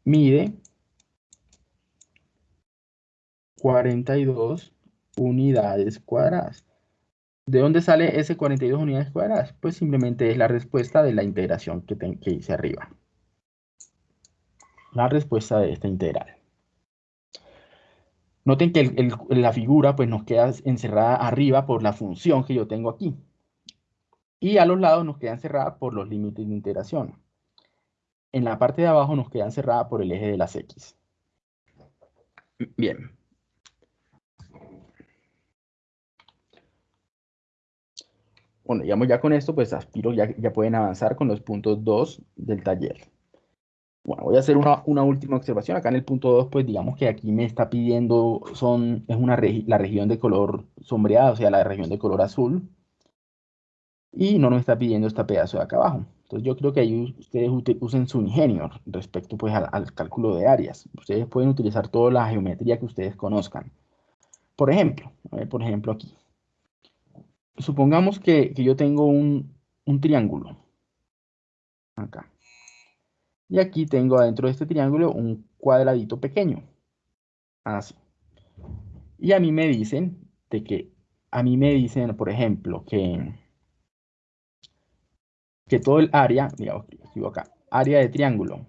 mide 42 unidades cuadradas. ¿De dónde sale ese 42 unidades cuadradas? Pues simplemente es la respuesta de la integración que, que hice arriba. La respuesta de esta integral. Noten que la figura pues, nos queda encerrada arriba por la función que yo tengo aquí. Y a los lados nos queda encerrada por los límites de integración. En la parte de abajo nos queda encerrada por el eje de las X. Bien. Bueno, digamos ya con esto, pues aspiro, ya, ya pueden avanzar con los puntos 2 del taller. Bueno, voy a hacer una, última observación. Acá en el punto 2, pues digamos que aquí me está pidiendo, son, es una la región de color sombreado, o sea, la región de color azul. Y no nos está pidiendo este pedazo de acá abajo. Entonces yo creo que ahí ustedes usen su ingenio respecto pues al, cálculo de áreas. Ustedes pueden utilizar toda la geometría que ustedes conozcan. Por ejemplo, por ejemplo aquí. Supongamos que, yo tengo un, un triángulo. Acá. Y aquí tengo adentro de este triángulo un cuadradito pequeño. Así. Y a mí me dicen de que, a mí me dicen, por ejemplo, que, que todo el área, digamos, escribo acá, área de triángulo.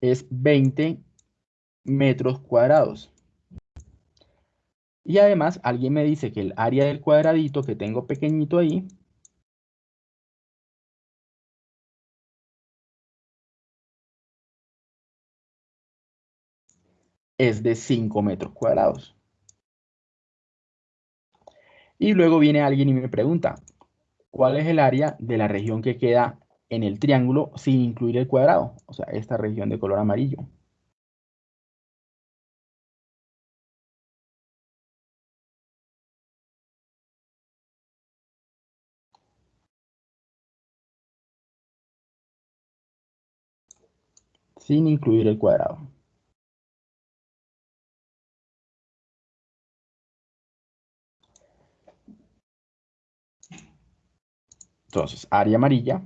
Es 20 metros cuadrados. Y además alguien me dice que el área del cuadradito que tengo pequeñito ahí es de 5 metros cuadrados. Y luego viene alguien y me pregunta, ¿cuál es el área de la región que queda en el triángulo sin incluir el cuadrado? O sea, esta región de color amarillo. Sin incluir el cuadrado. Entonces, área amarilla.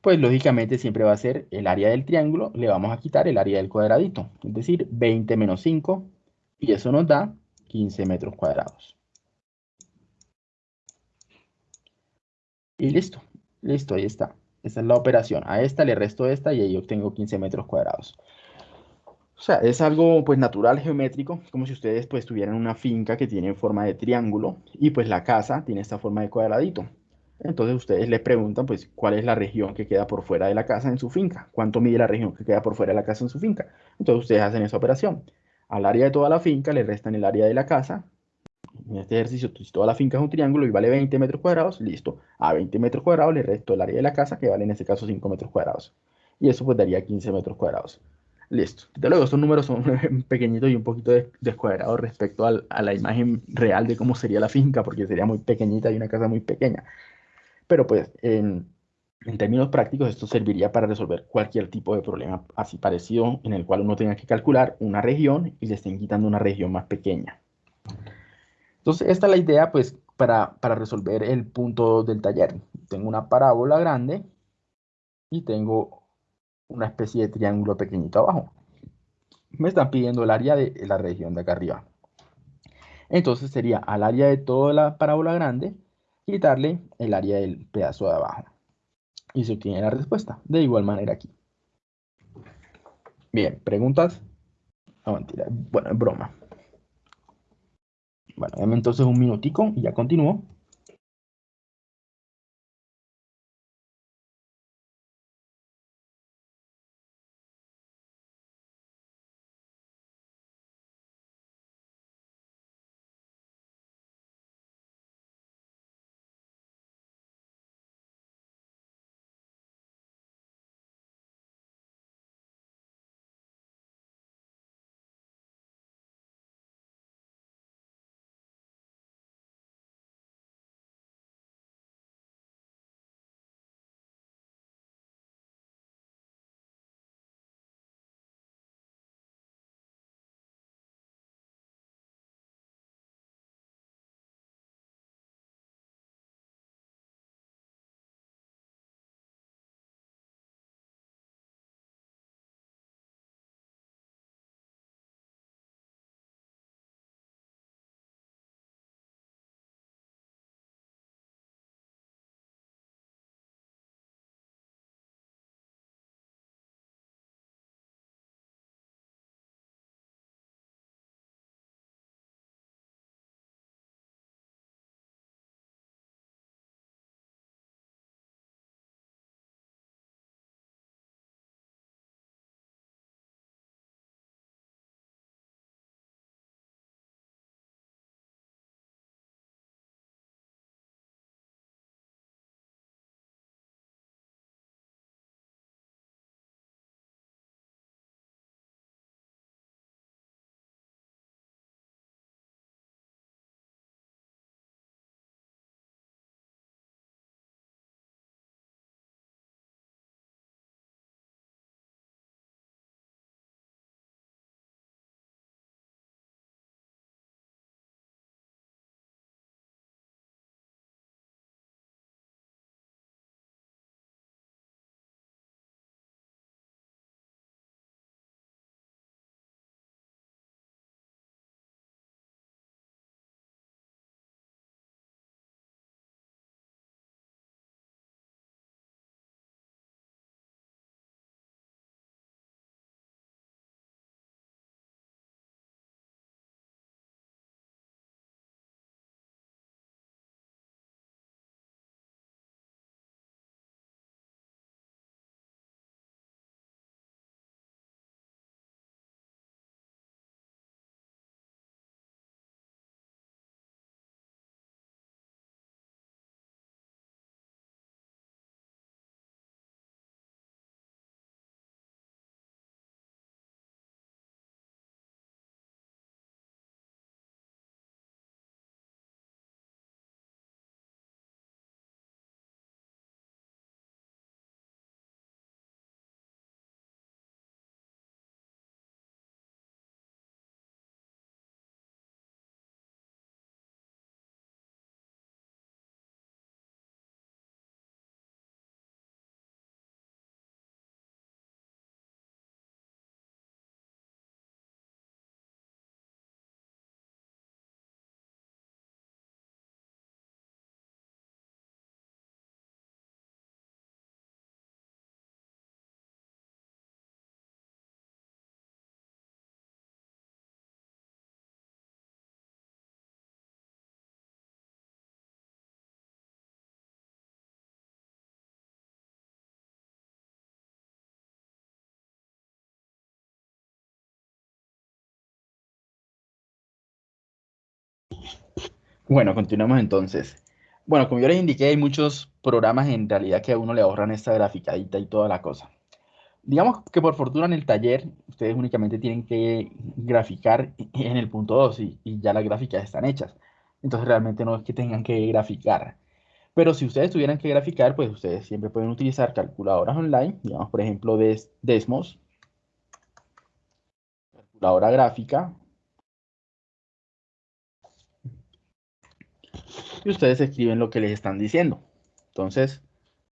Pues lógicamente siempre va a ser el área del triángulo, le vamos a quitar el área del cuadradito, es decir, 20 menos 5, y eso nos da 15 metros cuadrados. Y listo. Listo, ahí está. Esa es la operación. A esta le resto esta y ahí obtengo 15 metros cuadrados. O sea, es algo pues natural, geométrico, como si ustedes pues tuvieran una finca que tiene forma de triángulo y pues la casa tiene esta forma de cuadradito. Entonces ustedes le preguntan pues cuál es la región que queda por fuera de la casa en su finca, cuánto mide la región que queda por fuera de la casa en su finca. Entonces ustedes hacen esa operación. Al área de toda la finca le restan el área de la casa en este ejercicio, si toda la finca es un triángulo y vale 20 metros cuadrados, listo. A 20 metros cuadrados le resto el área de la casa, que vale en este caso 5 metros cuadrados. Y eso pues daría 15 metros cuadrados. Listo. De luego, estos números son pequeñitos y un poquito descuadrados respecto a la imagen real de cómo sería la finca, porque sería muy pequeñita y una casa muy pequeña. Pero pues, en, términos prácticos, esto serviría para resolver cualquier tipo de problema así parecido, en el cual uno tenga que calcular una región y le estén quitando una región más pequeña. Entonces, esta es la idea, pues, para, resolver el punto del taller. Tengo una parábola grande y tengo una especie de triángulo pequeñito abajo. Me están pidiendo el área de la región de acá arriba. Entonces sería al área de toda la parábola grande, quitarle el área del pedazo de abajo. Y se obtiene la respuesta. De igual manera aquí. Bien, ¿preguntas? No, mentira. Bueno, es broma. Bueno, dame entonces un minutico y ya continúo. Bueno, continuamos entonces. Bueno, como yo les indiqué, hay muchos programas en realidad que a uno le ahorran esta graficadita y toda la cosa. Digamos que por fortuna en el taller ustedes únicamente tienen que graficar en el punto 2 y, ya las gráficas están hechas. Entonces realmente no es que tengan que graficar. Pero si ustedes tuvieran que graficar, pues ustedes siempre pueden utilizar calculadoras online, digamos por ejemplo Des Desmos, calculadora gráfica, y ustedes escriben lo que les están diciendo. Entonces,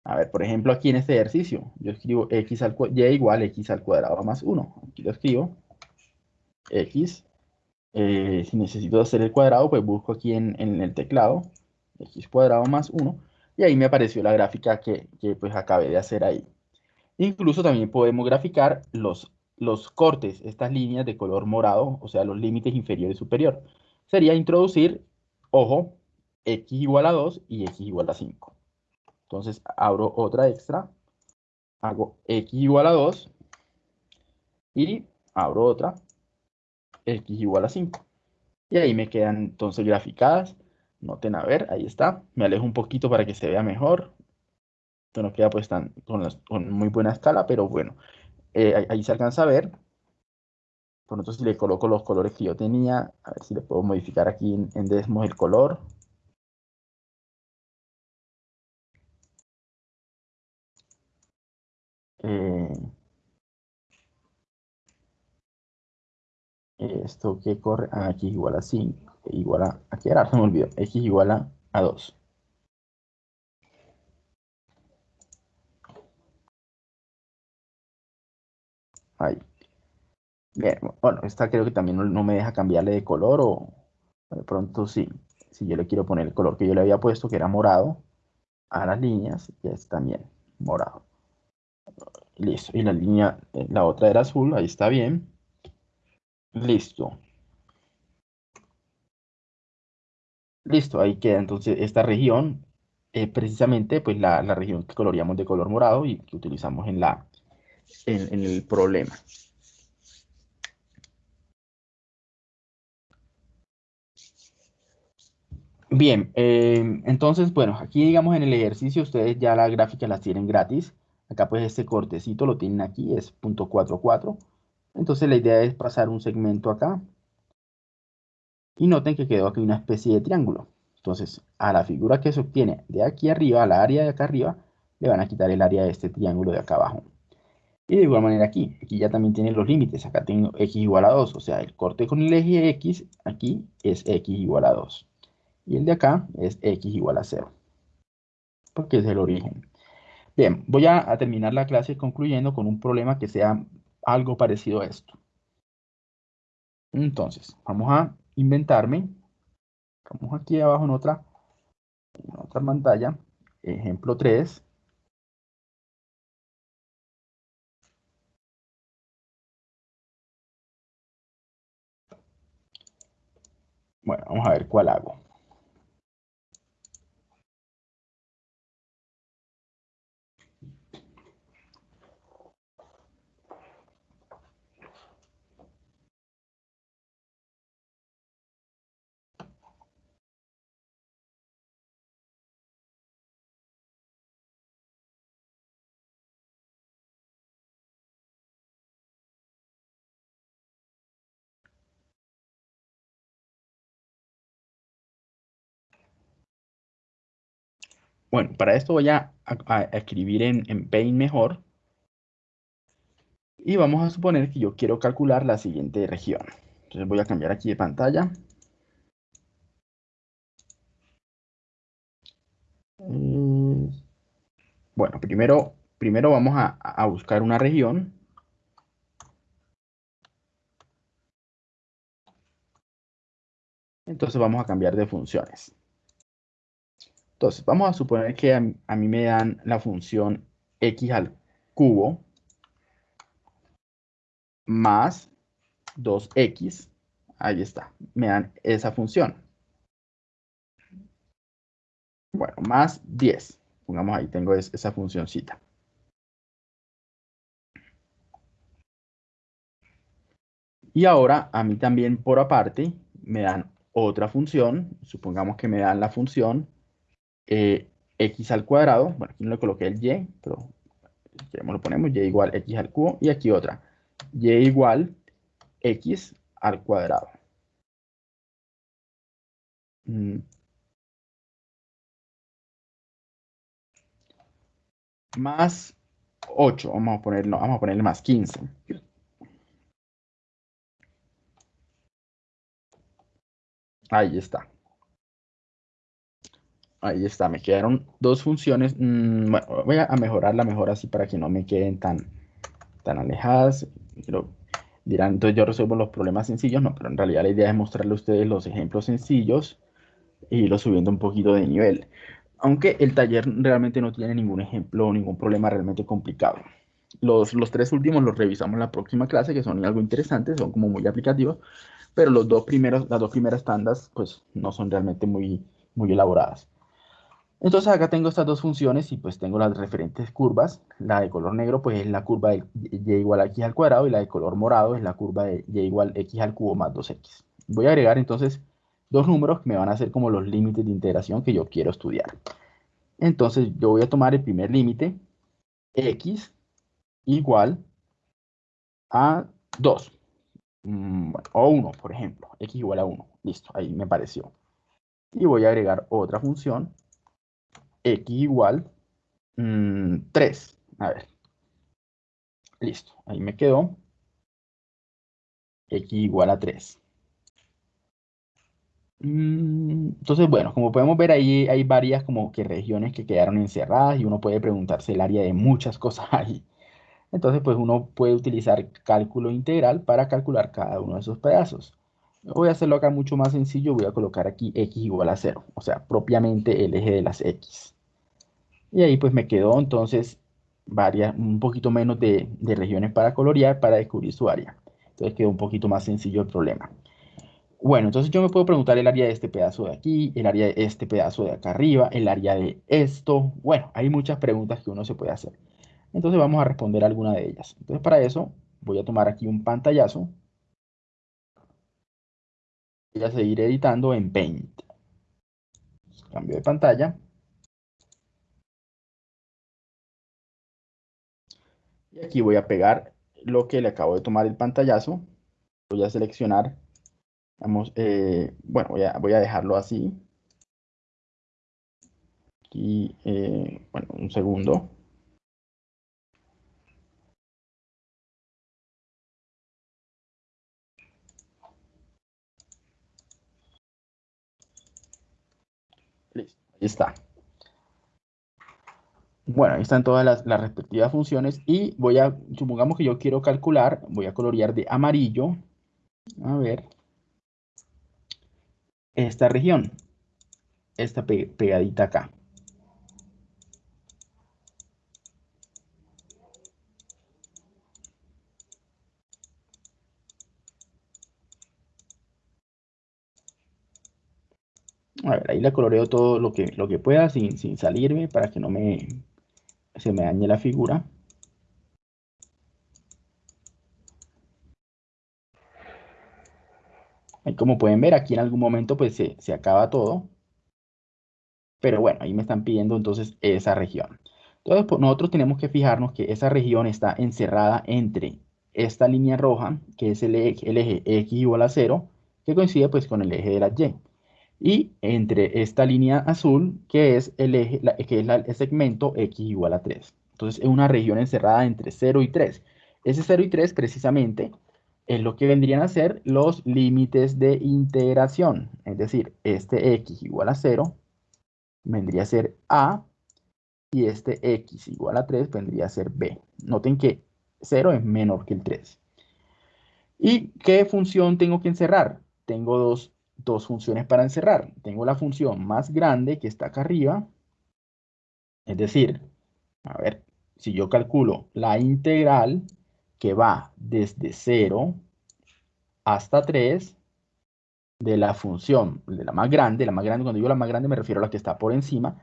a ver, por ejemplo, aquí en este ejercicio, yo escribo x al y igual x al cuadrado más 1. Aquí lo escribo. x. Eh, si necesito hacer el cuadrado, pues busco aquí en, el teclado x cuadrado más 1. Y ahí me apareció la gráfica que, pues acabé de hacer ahí. Incluso también podemos graficar los, los cortes, estas líneas de color morado, o sea, los límites inferior y superior. Sería introducir, ojo, x igual a 2 y x igual a 5. Entonces abro otra extra, hago x igual a 2 y abro otra, x igual a 5. Y ahí me quedan entonces graficadas. Noten a ver, ahí está. Me alejo un poquito para que se vea mejor. Esto no queda pues tan, con, muy buena escala, pero bueno, eh, ahí, se alcanza a ver. Por ejemplo, si le coloco los colores que yo tenía, a ver si le puedo modificar aquí en, en Desmos el color. Eh, esto que corre ah, aquí igual a 5, igual a, aquí ahora se me olvidó, x igual a, a 2. Ahí. Bien, bueno, esta creo que también no, me deja cambiarle de color o de pronto sí. Si yo le quiero poner el color que yo le había puesto, que era morado, a las líneas, ya es también morado. Listo. Y la línea, eh, la otra era azul, ahí está bien. Listo. Listo, ahí queda entonces esta región, eh, precisamente pues la, región que coloreamos de color morado y que utilizamos en, la, en, el problema. Bien, eh, entonces, bueno, aquí digamos en el ejercicio ustedes ya la gráfica las tienen gratis. Acá pues este cortecito lo tienen aquí, es .44. Entonces la idea es pasar un segmento acá. Y noten que quedó aquí una especie de triángulo. Entonces a la figura que se obtiene de aquí arriba, a la área de acá arriba, le van a quitar el área de este triángulo de acá abajo. Y de igual manera aquí, aquí ya también tienen los límites. Acá tengo x igual a 2, o sea, el corte con el eje x aquí es x igual a 2. Y el de acá es x igual a 0. Porque es el origen. Bien, voy a, terminar la clase concluyendo con un problema que sea algo parecido a esto. Entonces, vamos a inventarme. Vamos aquí abajo en otra, en otra pantalla. Ejemplo 3. Bueno, vamos a ver cuál hago. Bueno, para esto voy a, escribir en, en, Paint mejor. Y vamos a suponer que yo quiero calcular la siguiente región. Entonces voy a cambiar aquí de pantalla. Bueno, primero, primero vamos a buscar una región. Entonces vamos a cambiar de funciones. Entonces, vamos a suponer que a, mí me dan la función x al cubo más 2x. Ahí está, me dan esa función. Bueno, más 10. Pongamos ahí, tengo esa funcióncita. Y ahora a mí también por aparte me dan otra función, supongamos que me dan la función eh, x al cuadrado, bueno, aquí no le coloqué el y, pero queremos lo ponemos, y igual x al cubo, y aquí otra, y igual x al cuadrado. Mm. Más 8, vamos a ponerlo, vamos a ponerle más 15. Ahí está. Ahí está, me quedaron dos funciones. Mm, voy a mejorarla mejor así para que no me queden tan, tan alejadas. Pero dirán, entonces yo resuelvo los problemas sencillos. No, pero en realidad la idea es mostrarle a ustedes los ejemplos sencillos y lo subiendo un poquito de nivel. Aunque el taller realmente no tiene ningún ejemplo, ningún problema realmente complicado. Los, los tres últimos los revisamos en la próxima clase, que son algo interesantes, son como muy aplicativos, pero los dos primeros, las dos primeras tandas, pues no son realmente muy, muy elaboradas. Entonces acá tengo estas dos funciones y pues tengo las referentes curvas. La de color negro pues es la curva de y igual a x al cuadrado y la de color morado es la curva de y igual a x al cubo más 2x. Voy a agregar entonces dos números que me van a ser como los límites de integración que yo quiero estudiar. Entonces yo voy a tomar el primer límite, x igual a 2. Mm, o 1, por ejemplo. x igual a 1. Listo, ahí me pareció. Y voy a agregar otra función, x igual 3. Mm, a ver. Listo, ahí me quedó. x igual a 3. Mm, entonces, bueno, como podemos ver ahí hay varias como que regiones que quedaron encerradas y uno puede preguntarse el área de muchas cosas ahí. Entonces, pues uno puede utilizar cálculo integral para calcular cada uno de esos pedazos. Voy a hacerlo acá mucho más sencillo, voy a colocar aquí x igual a 0, o sea, propiamente el eje de las x. Y ahí pues me quedó entonces varias, un poquito menos de, de regiones para colorear para descubrir su área. Entonces quedó un poquito más sencillo el problema. Bueno, entonces yo me puedo preguntar el área de este pedazo de aquí, el área de este pedazo de acá arriba, el área de esto. Bueno, hay muchas preguntas que uno se puede hacer. Entonces vamos a responder alguna de ellas. Entonces para eso voy a tomar aquí un pantallazo. Voy a seguir editando en Paint. Cambio de pantalla. Y aquí voy a pegar lo que le acabo de tomar el pantallazo. Voy a seleccionar Vamos, eh, bueno, voy a, voy a dejarlo así. Aquí, eh, bueno, un segundo. Listo, ahí está. Bueno, ahí están todas las, respectivas funciones y voy a, supongamos que yo quiero calcular, voy a colorear de amarillo. A ver esta región, esta pegadita acá. A ver, ahí la coloreo todo lo que, lo que pueda sin, sin salirme para que no me, se me dañe la figura. como pueden ver, aquí en algún momento pues se, se acaba todo. Pero bueno, ahí me están pidiendo entonces esa región. Entonces pues, nosotros tenemos que fijarnos que esa región está encerrada entre esta línea roja, que es el eje, x igual a 0, que coincide pues con el eje de la y. Y entre esta línea azul, que es el eje, que es el segmento x igual a 3. Entonces es una región encerrada entre 0 y 3. Ese 0 y 3 precisamente es lo que vendrían a ser los límites de integración. Es decir, este x igual a 0 vendría a ser a y este x igual a 3 vendría a ser b. Noten que 0 es menor que el 3. ¿Y qué función tengo que encerrar? Tengo dos, dos funciones para encerrar. Tengo la función más grande que está acá arriba. Es decir, a ver, si yo calculo la integral que va desde 0 hasta 3 de la función, de la más grande, la más grande, cuando digo la más grande me refiero a la que está por encima,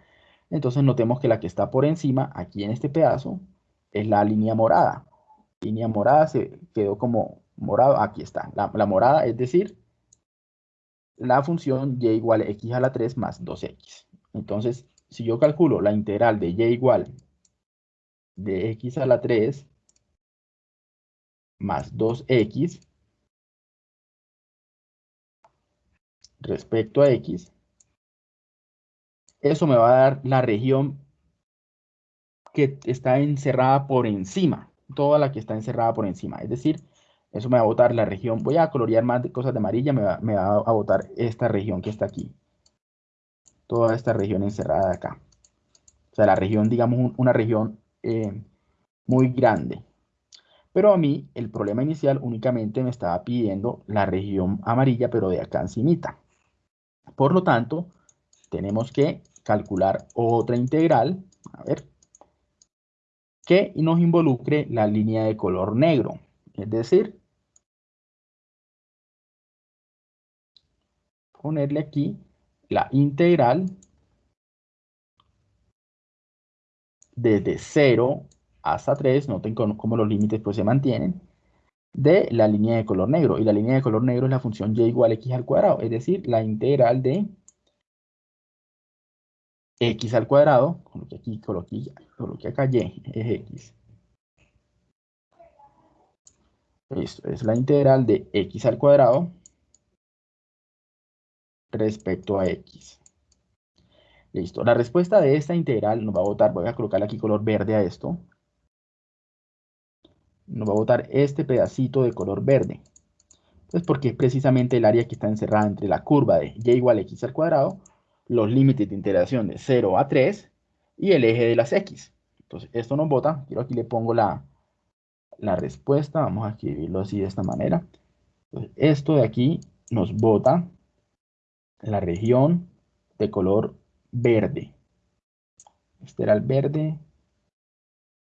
entonces notemos que la que está por encima, aquí en este pedazo, es la línea morada. Línea morada se quedó como morado, aquí está, la, la morada, es decir, la función y igual a x a la 3 más 2x. Entonces, si yo calculo la integral de y igual de x a la 3 más 2x respecto a x, eso me va a dar la región que está encerrada por encima, toda la que está encerrada por encima. Es decir, eso me va a botar la región, voy a colorear más cosas de amarilla, me va, me va a botar esta región que está aquí. Toda esta región encerrada acá. O sea, la región, digamos, una región eh, muy grande. Pero a mí, el problema inicial únicamente me estaba pidiendo la región amarilla, pero de acá encimita. Por lo tanto, tenemos que calcular otra integral, a ver, que nos involucre la línea de color negro. Es decir, ponerle aquí la integral desde 0 hasta 3, noten cómo los límites pues se mantienen, de la línea de color negro. Y la línea de color negro es la función y igual a x al cuadrado, es decir, la integral de x al cuadrado, coloque aquí, coloque, acá y, es x. Esto es la integral de x al cuadrado respecto a x. Listo. La respuesta de esta integral nos va a botar, voy a colocar aquí color verde a esto. Nos va a botar este pedacito de color verde. Pues porque es precisamente el área que está encerrada entre la curva de y igual a x al cuadrado, los límites de integración de 0 a 3 y el eje de las x. Entonces, esto nos bota. Quiero aquí le pongo la, la respuesta. Vamos a escribirlo así de esta manera. esto de aquí nos bota la región de color verde. Este era el verde.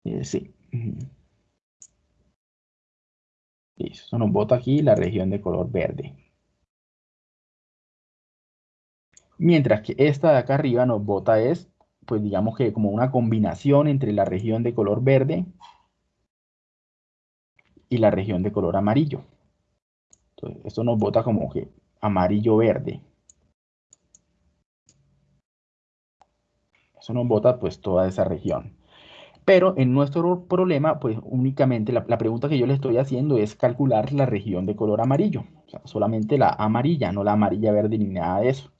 Eh, sí. Listo, nos bota aquí la región de color verde. Mientras que esta de acá arriba nos bota es, pues digamos que como una combinación entre la región de color verde y la región de color amarillo. Entonces, esto nos bota como que amarillo-verde. Eso nos bota pues toda esa región. Pero en nuestro problema, pues únicamente la, pregunta que yo le estoy haciendo es calcular la región de color amarillo. Solamente la amarilla, no la amarilla verde ni nada de eso.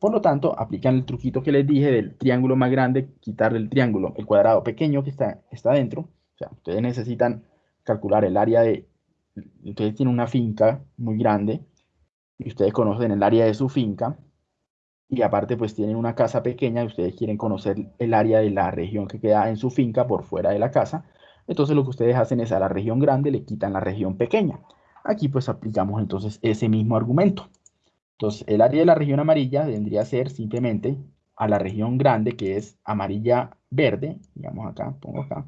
Por lo tanto, aplican el truquito que les dije del triángulo más grande, quitarle el triángulo, el cuadrado pequeño que está, está dentro. O sea, ustedes necesitan calcular el área de... Ustedes tienen una finca muy grande y ustedes conocen el área de su finca y aparte pues tienen una casa pequeña y ustedes quieren conocer el área de la región que queda en su finca por fuera de la casa, entonces lo que ustedes hacen es a la región grande le quitan la región pequeña. Aquí pues aplicamos entonces ese mismo argumento. Entonces el área de la región amarilla vendría a ser simplemente a la región grande que es amarilla verde, digamos acá, pongo acá,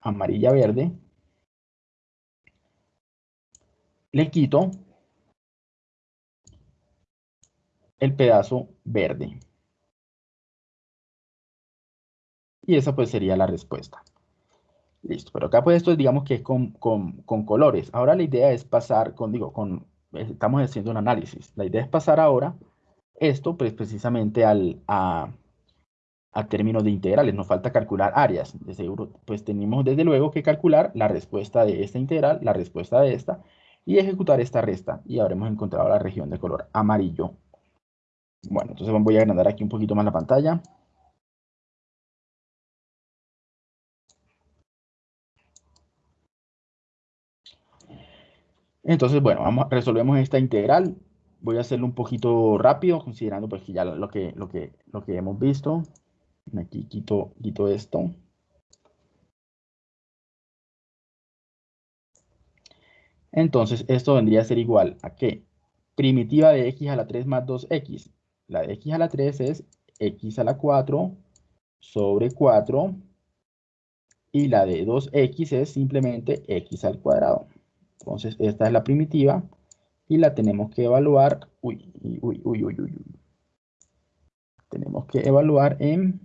amarilla verde, le quito el pedazo verde. Y esa pues sería la respuesta. Listo, pero acá pues esto digamos que es con, colores. Ahora la idea es pasar con, digo, con, estamos haciendo un análisis. La idea es pasar ahora esto pues precisamente al, a, a términos de integrales. Nos falta calcular áreas. De seguro, pues tenemos desde luego que calcular la respuesta de esta integral, la respuesta de esta, y ejecutar esta resta. Y habremos encontrado la región de color amarillo bueno, entonces voy a agrandar aquí un poquito más la pantalla. Entonces, bueno, vamos, resolvemos esta integral. Voy a hacerlo un poquito rápido, considerando pues que ya lo que, lo que, lo que hemos visto. Aquí quito, quito esto. Entonces, esto vendría a ser igual a que primitiva de x a la 3 más 2x la de x a la 3 es x a la 4 sobre 4. Y la de 2x es simplemente x al cuadrado. Entonces, esta es la primitiva. Y la tenemos que evaluar. Uy, uy, uy, uy, uy. Tenemos que evaluar en...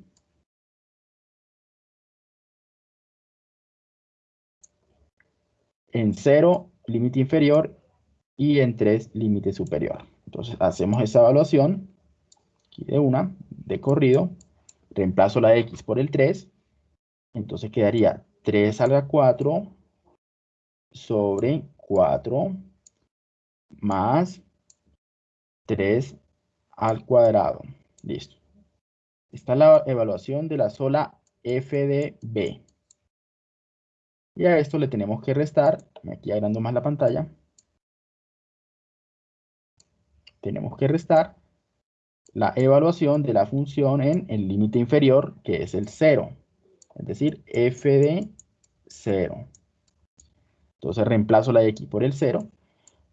En 0, límite inferior. Y en 3, límite superior. Entonces hacemos esa evaluación, aquí de una, de corrido, reemplazo la x por el 3, entonces quedaría 3 a la 4 sobre 4 más 3 al cuadrado. Listo. Esta es la evaluación de la sola f de b. Y a esto le tenemos que restar, aquí agrando más la pantalla, tenemos que restar la evaluación de la función en el límite inferior, que es el 0. Es decir, f de 0. Entonces reemplazo la x por el 0.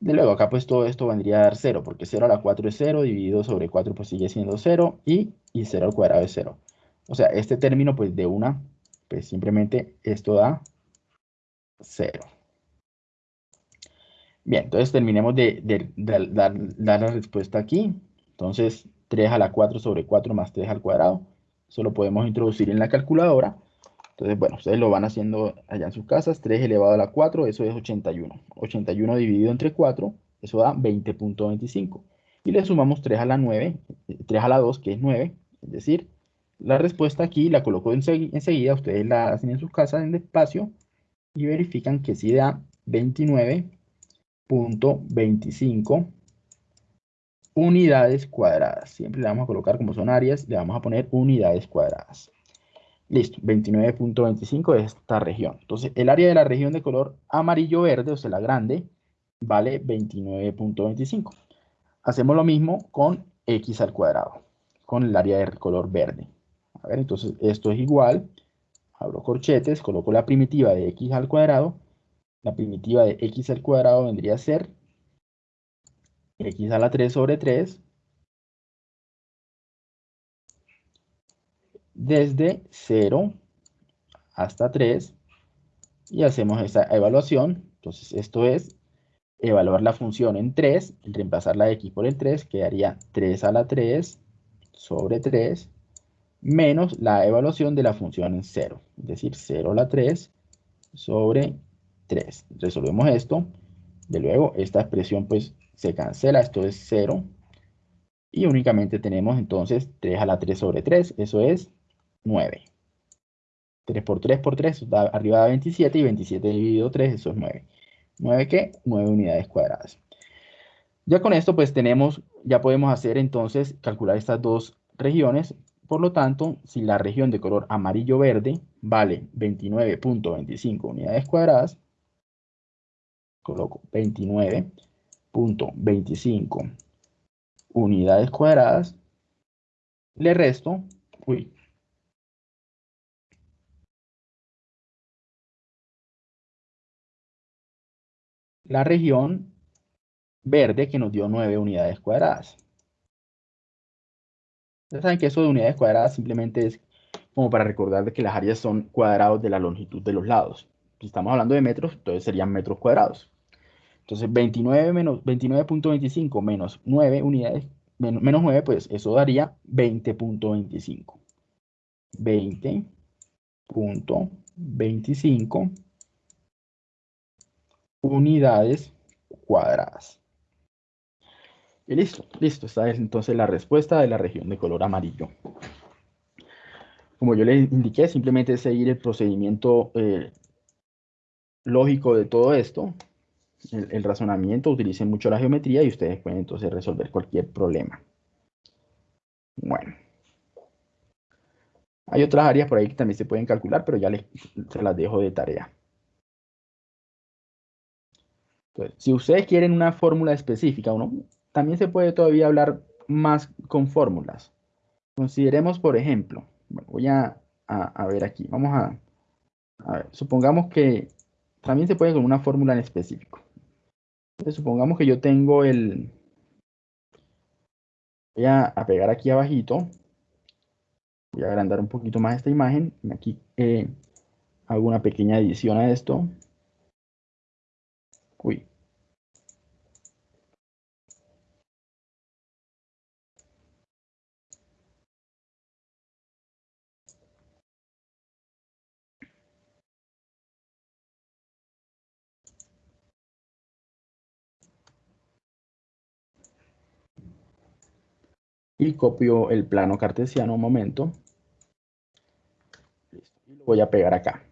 De luego acá pues todo esto vendría a dar 0, porque 0 a la 4 es 0, dividido sobre 4 pues sigue siendo 0, y, y 0 al cuadrado es 0. O sea, este término pues de una, pues simplemente esto da 0. Bien, entonces terminemos de, dar, la respuesta aquí. Entonces, 3 a la 4 sobre 4 más 3 al cuadrado. Eso lo podemos introducir en la calculadora. Entonces, bueno, ustedes lo van haciendo allá en sus casas. 3 elevado a la 4, eso es 81. 81 dividido entre 4, eso da 20.25. Y le sumamos 3 a la 9, 3 a la 2, que es 9. Es decir, la respuesta aquí la coloco enseguida. Ustedes la hacen en sus casas en espacio y verifican que sí da 29.25 unidades cuadradas. Siempre le vamos a colocar como son áreas, le vamos a poner unidades cuadradas. Listo, 29.25 es esta región. Entonces, el área de la región de color amarillo-verde, o sea, la grande, vale 29.25. Hacemos lo mismo con x al cuadrado, con el área de color verde. A ver, entonces esto es igual, abro corchetes, coloco la primitiva de x al cuadrado. La primitiva de x al cuadrado vendría a ser x a la 3 sobre 3 desde 0 hasta 3 y hacemos esa evaluación. Entonces esto es evaluar la función en 3, reemplazar la x por el 3, quedaría 3 a la 3 sobre 3 menos la evaluación de la función en 0, es decir, 0 a la 3 sobre 3. Resolvemos esto, de luego esta expresión pues se cancela, esto es 0, y únicamente tenemos entonces 3 a la 3 sobre 3, eso es 9. 3 por 3 por 3, da, arriba da 27 y 27 dividido 3, eso es 9. ¿9 qué? 9 unidades cuadradas. Ya con esto pues tenemos, ya podemos hacer entonces, calcular estas dos regiones. Por lo tanto, si la región de color amarillo-verde vale 29.25 unidades cuadradas, coloco 29.25 unidades cuadradas, le resto, uy, la región verde que nos dio 9 unidades cuadradas. Ustedes saben que eso de unidades cuadradas simplemente es como para recordar que las áreas son cuadrados de la longitud de los lados. Si estamos hablando de metros, entonces serían metros cuadrados. Entonces 29 menos 29.25 menos 9 unidades, menos, menos 9, pues eso daría 20.25. 20.25 unidades cuadradas. Y listo, listo. Esta es entonces la respuesta de la región de color amarillo. Como yo les indiqué, simplemente seguir el procedimiento eh, lógico de todo esto, el, razonamiento, utilicen mucho la geometría y ustedes pueden entonces resolver cualquier problema. Bueno. Hay otras áreas por ahí que también se pueden calcular, pero ya les, se las dejo de tarea. Si ustedes quieren una fórmula específica, uno, también se puede todavía hablar más con fórmulas. Consideremos, por ejemplo, voy a, ver aquí, vamos a, a, ver, supongamos que también se puede con una fórmula en específico. Entonces, supongamos que yo tengo el, voy a, pegar aquí abajito, voy a agrandar un poquito más esta imagen, aquí eh, hago una pequeña edición a esto, Uy. Y copio el plano cartesiano un momento. Y lo voy a pegar acá.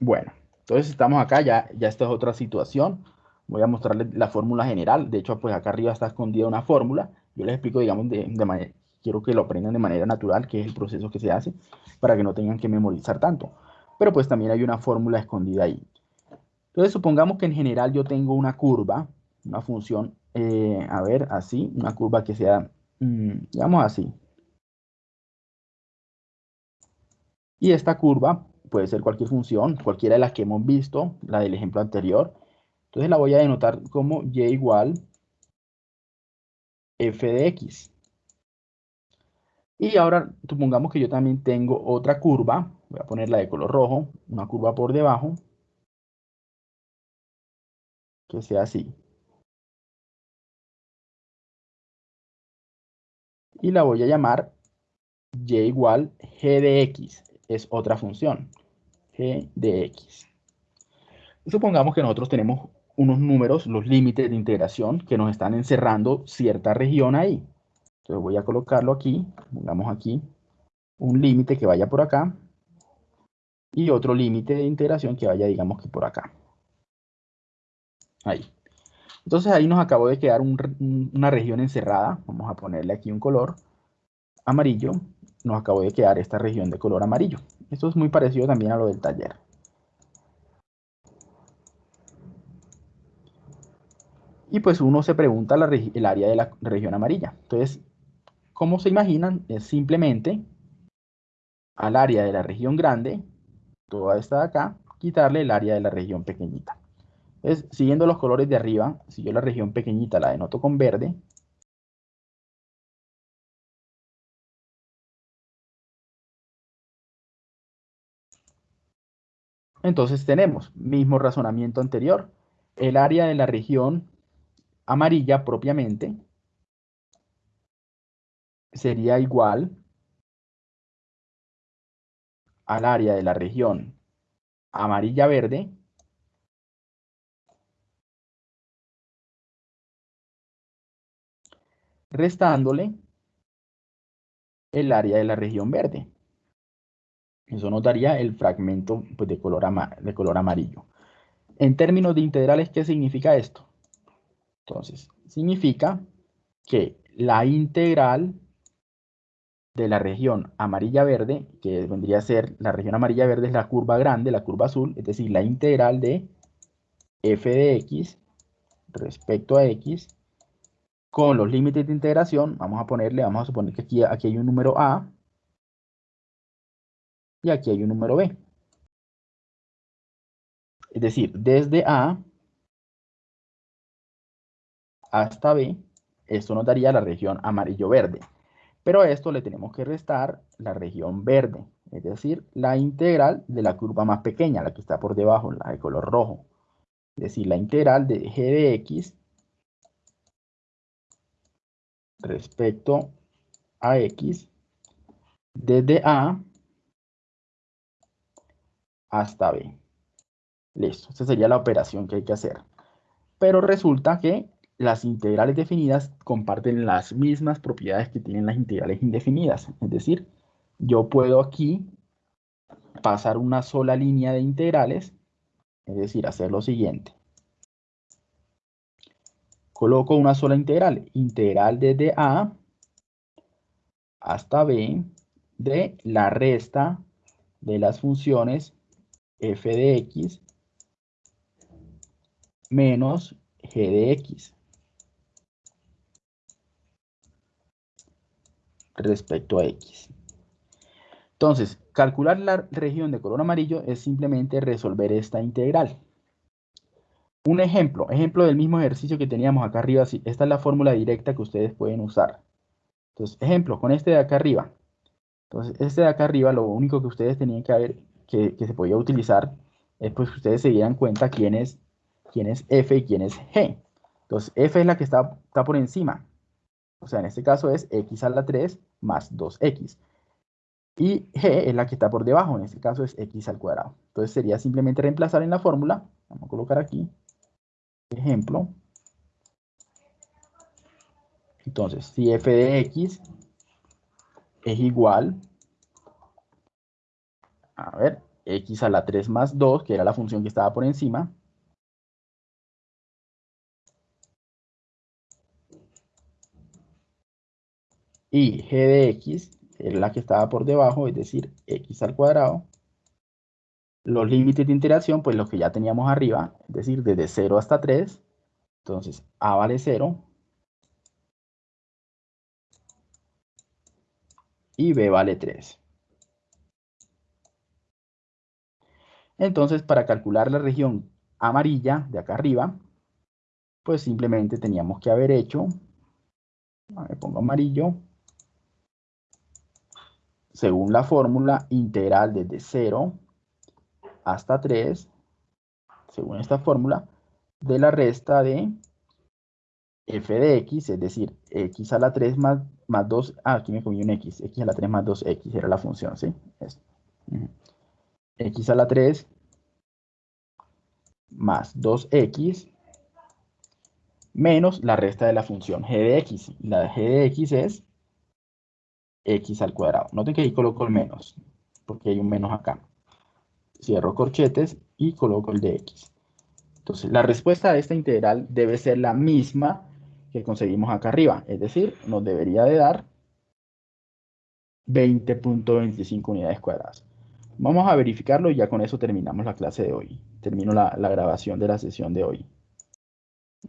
Bueno, entonces estamos acá, ya, ya esta es otra situación. Voy a mostrarles la fórmula general. De hecho, pues acá arriba está escondida una fórmula. Yo les explico, digamos, de, de manera, quiero que lo aprendan de manera natural, que es el proceso que se hace, para que no tengan que memorizar tanto. Pero pues también hay una fórmula escondida ahí. Entonces, supongamos que en general yo tengo una curva, una función, eh, a ver, así, una curva que sea, mm, digamos así. Y esta curva puede ser cualquier función, cualquiera de las que hemos visto, la del ejemplo anterior. Entonces la voy a denotar como y igual f de x. Y ahora supongamos que yo también tengo otra curva, voy a ponerla de color rojo, una curva por debajo, que sea así. Y la voy a llamar y igual g de x, es otra función g de x. Supongamos que nosotros tenemos unos números, los límites de integración, que nos están encerrando cierta región ahí. Entonces voy a colocarlo aquí, pongamos aquí un límite que vaya por acá y otro límite de integración que vaya, digamos que por acá. Ahí. Entonces ahí nos acabó de quedar una región encerrada. Vamos a ponerle aquí un color amarillo. Nos acabó de quedar esta región de color amarillo. Esto es muy parecido también a lo del taller. Y pues uno se pregunta el área de la región amarilla. Entonces, ¿cómo se imaginan? Es simplemente al área de la región grande, toda esta de acá, quitarle el área de la región pequeñita. Siguiendo los colores de arriba, si yo la región pequeñita la denoto con verde, Entonces tenemos mismo razonamiento anterior. El área de la región amarilla propiamente sería igual al área de la región amarilla-verde restándole el área de la región verde. Eso nos daría el fragmento pues, de, color de color amarillo. En términos de integrales, ¿qué significa esto? Entonces, significa que la integral de la región amarilla-verde, que vendría a ser la región amarilla-verde es la curva grande, la curva azul, es decir, la integral de f de x respecto a x con los límites de integración, vamos a ponerle, vamos a suponer que aquí, aquí hay un número a y aquí hay un número b. Es decir, desde a hasta B, esto nos daría la región amarillo-verde. Pero a esto le tenemos que restar la región verde, es decir, la integral de la curva más pequeña, la que está por debajo, la de color rojo. Es decir, la integral de g de x respecto a x desde A hasta B. Listo, esa sería la operación que hay que hacer. Pero resulta que las integrales definidas comparten las mismas propiedades que tienen las integrales indefinidas. Es decir, yo puedo aquí pasar una sola línea de integrales, es decir, hacer lo siguiente. Coloco una sola integral, integral desde A hasta B de la resta de las funciones f de x menos g de x. respecto a X. Entonces, calcular la región de color amarillo es simplemente resolver esta integral. Un ejemplo, ejemplo del mismo ejercicio que teníamos acá arriba. Esta es la fórmula directa que ustedes pueden usar. Entonces, ejemplo, con este de acá arriba. Entonces, este de acá arriba, lo único que ustedes tenían que ver que, se podía utilizar es pues que ustedes se dieran cuenta quién es, quién es F y quién es G. Entonces, F es la que está, está por encima. O sea, en este caso es x a la 3 más 2x. Y g es la que está por debajo, en este caso es x al cuadrado. Entonces sería simplemente reemplazar en la fórmula, vamos a colocar aquí, ejemplo. Entonces, si f de x es igual, a ver, x a la 3 más 2, que era la función que estaba por encima, y g de x es la que estaba por debajo, es decir, x al cuadrado, los límites de interacción, pues los que ya teníamos arriba, es decir, desde 0 hasta 3. Entonces, A vale 0. Y B vale 3. Entonces, para calcular la región amarilla de acá arriba, pues simplemente teníamos que haber hecho, me pongo amarillo, según la fórmula integral desde 0 hasta 3, según esta fórmula, de la resta de f de x, es decir, x a la 3 más, más 2, ah, aquí me comí un x, x a la 3 más 2x era la función, ¿sí? x a la 3 más 2x menos la resta de la función g de x. La g de x es x al cuadrado. Noten que ahí coloco el menos, porque hay un menos acá cierro corchetes y coloco el de x. Entonces, la respuesta a esta integral debe ser la misma que conseguimos acá arriba. Es decir, nos debería de dar 20.25 unidades cuadradas. Vamos a verificarlo y ya con eso terminamos la clase de hoy. Termino la, la grabación de la sesión de hoy.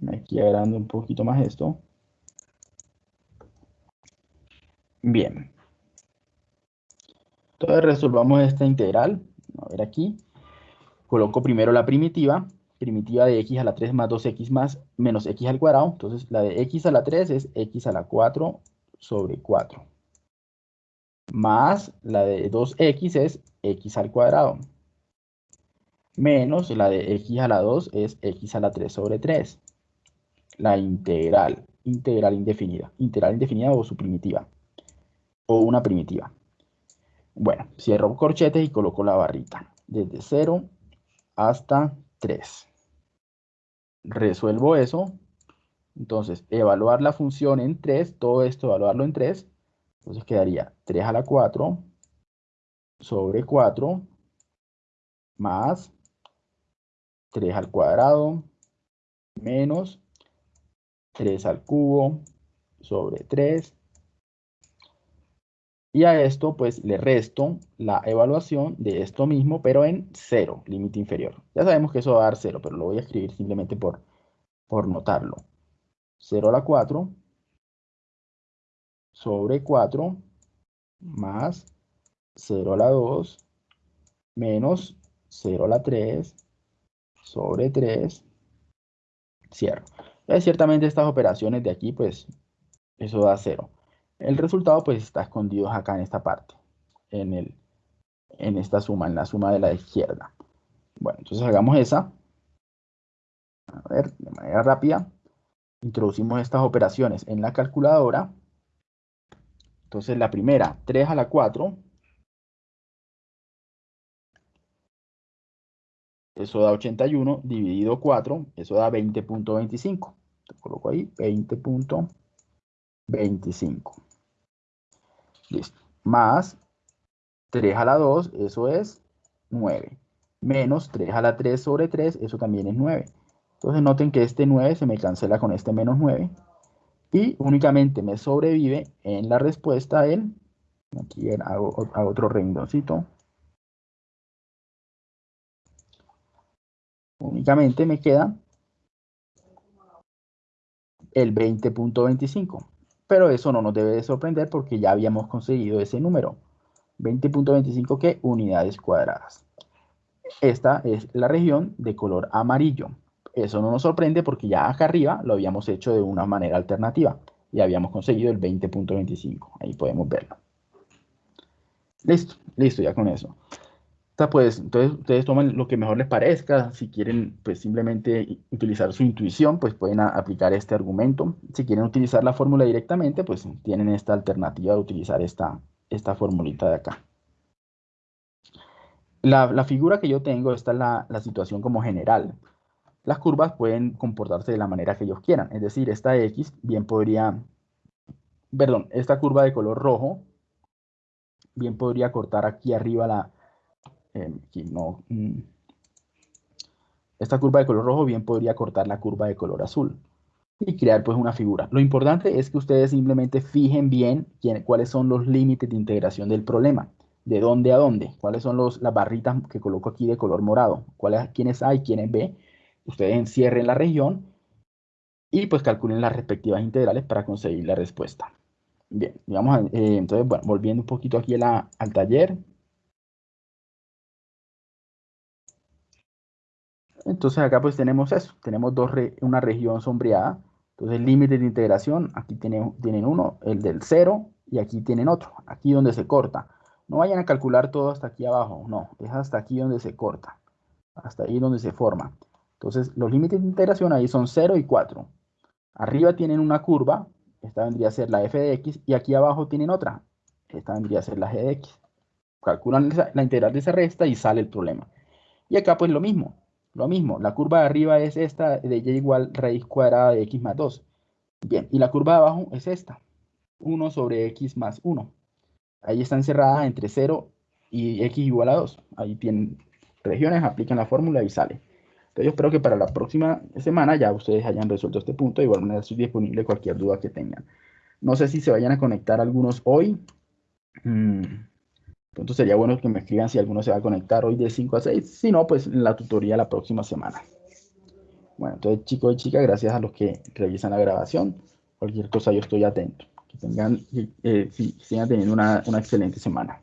Aquí agrando un poquito más esto. Bien. Entonces resolvamos esta integral a ver aquí, coloco primero la primitiva, primitiva de x a la 3 más 2x más menos x al cuadrado, entonces la de x a la 3 es x a la 4 sobre 4, más la de 2x es x al cuadrado, menos la de x a la 2 es x a la 3 sobre 3, la integral, integral indefinida, integral indefinida o su primitiva, o una primitiva. Bueno, cierro corchetes y coloco la barrita. Desde 0 hasta 3. Resuelvo eso. Entonces, evaluar la función en 3, todo esto evaluarlo en 3. Entonces quedaría 3 a la 4 sobre 4 más 3 al cuadrado menos 3 al cubo sobre 3 y a esto pues le resto la evaluación de esto mismo, pero en 0, límite inferior. Ya sabemos que eso va a dar 0, pero lo voy a escribir simplemente por, por notarlo. 0 a la 4 sobre 4 más 0 a la 2 menos 0 a la 3 sobre 3, cierro. ciertamente estas operaciones de aquí, pues eso da 0. El resultado pues está escondido acá en esta parte, en, el, en esta suma, en la suma de la izquierda. Bueno, entonces hagamos esa. A ver, de manera rápida. Introducimos estas operaciones en la calculadora. Entonces la primera, 3 a la 4. Eso da 81 dividido 4, eso da 20.25. Coloco ahí 20.25. Listo. Más 3 a la 2, eso es 9. Menos 3 a la 3 sobre 3, eso también es 9. Entonces noten que este 9 se me cancela con este menos 9. Y únicamente me sobrevive en la respuesta el, aquí hago, hago otro rendoncito. Únicamente me queda el 20.25 pero eso no nos debe de sorprender porque ya habíamos conseguido ese número. 20.25 que unidades cuadradas. Esta es la región de color amarillo. Eso no nos sorprende porque ya acá arriba lo habíamos hecho de una manera alternativa y habíamos conseguido el 20.25. Ahí podemos verlo. Listo, listo ya con eso pues, entonces ustedes toman lo que mejor les parezca. Si quieren, pues simplemente utilizar su intuición, pues pueden aplicar este argumento. Si quieren utilizar la fórmula directamente, pues tienen esta alternativa de utilizar esta, esta formulita de acá. La, figura que yo tengo, esta es la, situación como general. las curvas pueden comportarse de la manera que ellos quieran. Es decir, esta X bien podría, perdón, esta curva de color rojo bien podría cortar aquí arriba la, eh, mm, esta curva de color rojo bien podría cortar la curva de color azul y crear pues una figura. Lo importante es que ustedes simplemente fijen bien cuáles son los límites de integración del problema, de dónde a dónde, cuáles son los, las barritas que coloco aquí de color morado, cuáles, quiénes A y quiénes B. Ustedes encierren la región y pues calculen las respectivas integrales para conseguir la respuesta. Bien, digamos, eh, entonces, bueno, volviendo un poquito aquí al taller. Entonces acá pues tenemos eso, tenemos dos una región sombreada. Entonces límites de integración, aquí tienen, tienen uno, el del cero, y aquí tienen otro, aquí donde se corta. No vayan a calcular todo hasta aquí abajo, no, es hasta aquí donde se corta, hasta ahí donde se forma. Entonces los límites de integración ahí son 0 y 4. Arriba tienen una curva, esta vendría a ser la f de x, y aquí abajo tienen otra, esta vendría a ser la g de x. Calculan la integral de esa resta y sale el problema. Y acá pues lo mismo, lo mismo, la curva de arriba es esta de y igual raíz cuadrada de x más 2. Bien, y la curva de abajo es esta, 1 sobre x más 1. Ahí está encerrada entre 0 y x igual a 2. Ahí tienen regiones, aplican la fórmula y sale. Entonces yo espero que para la próxima semana ya ustedes hayan resuelto este punto. De igual manera estoy disponible cualquier duda que tengan. No sé si se vayan a conectar algunos hoy. Mm, entonces sería bueno que me escriban si alguno se va a conectar hoy de 5 a 6. Si no, pues en la tutoría la próxima semana. Bueno, entonces chicos y chicas, gracias a los que revisan la grabación. Cualquier cosa yo estoy atento. Que tengan, eh, sigan teniendo una excelente semana.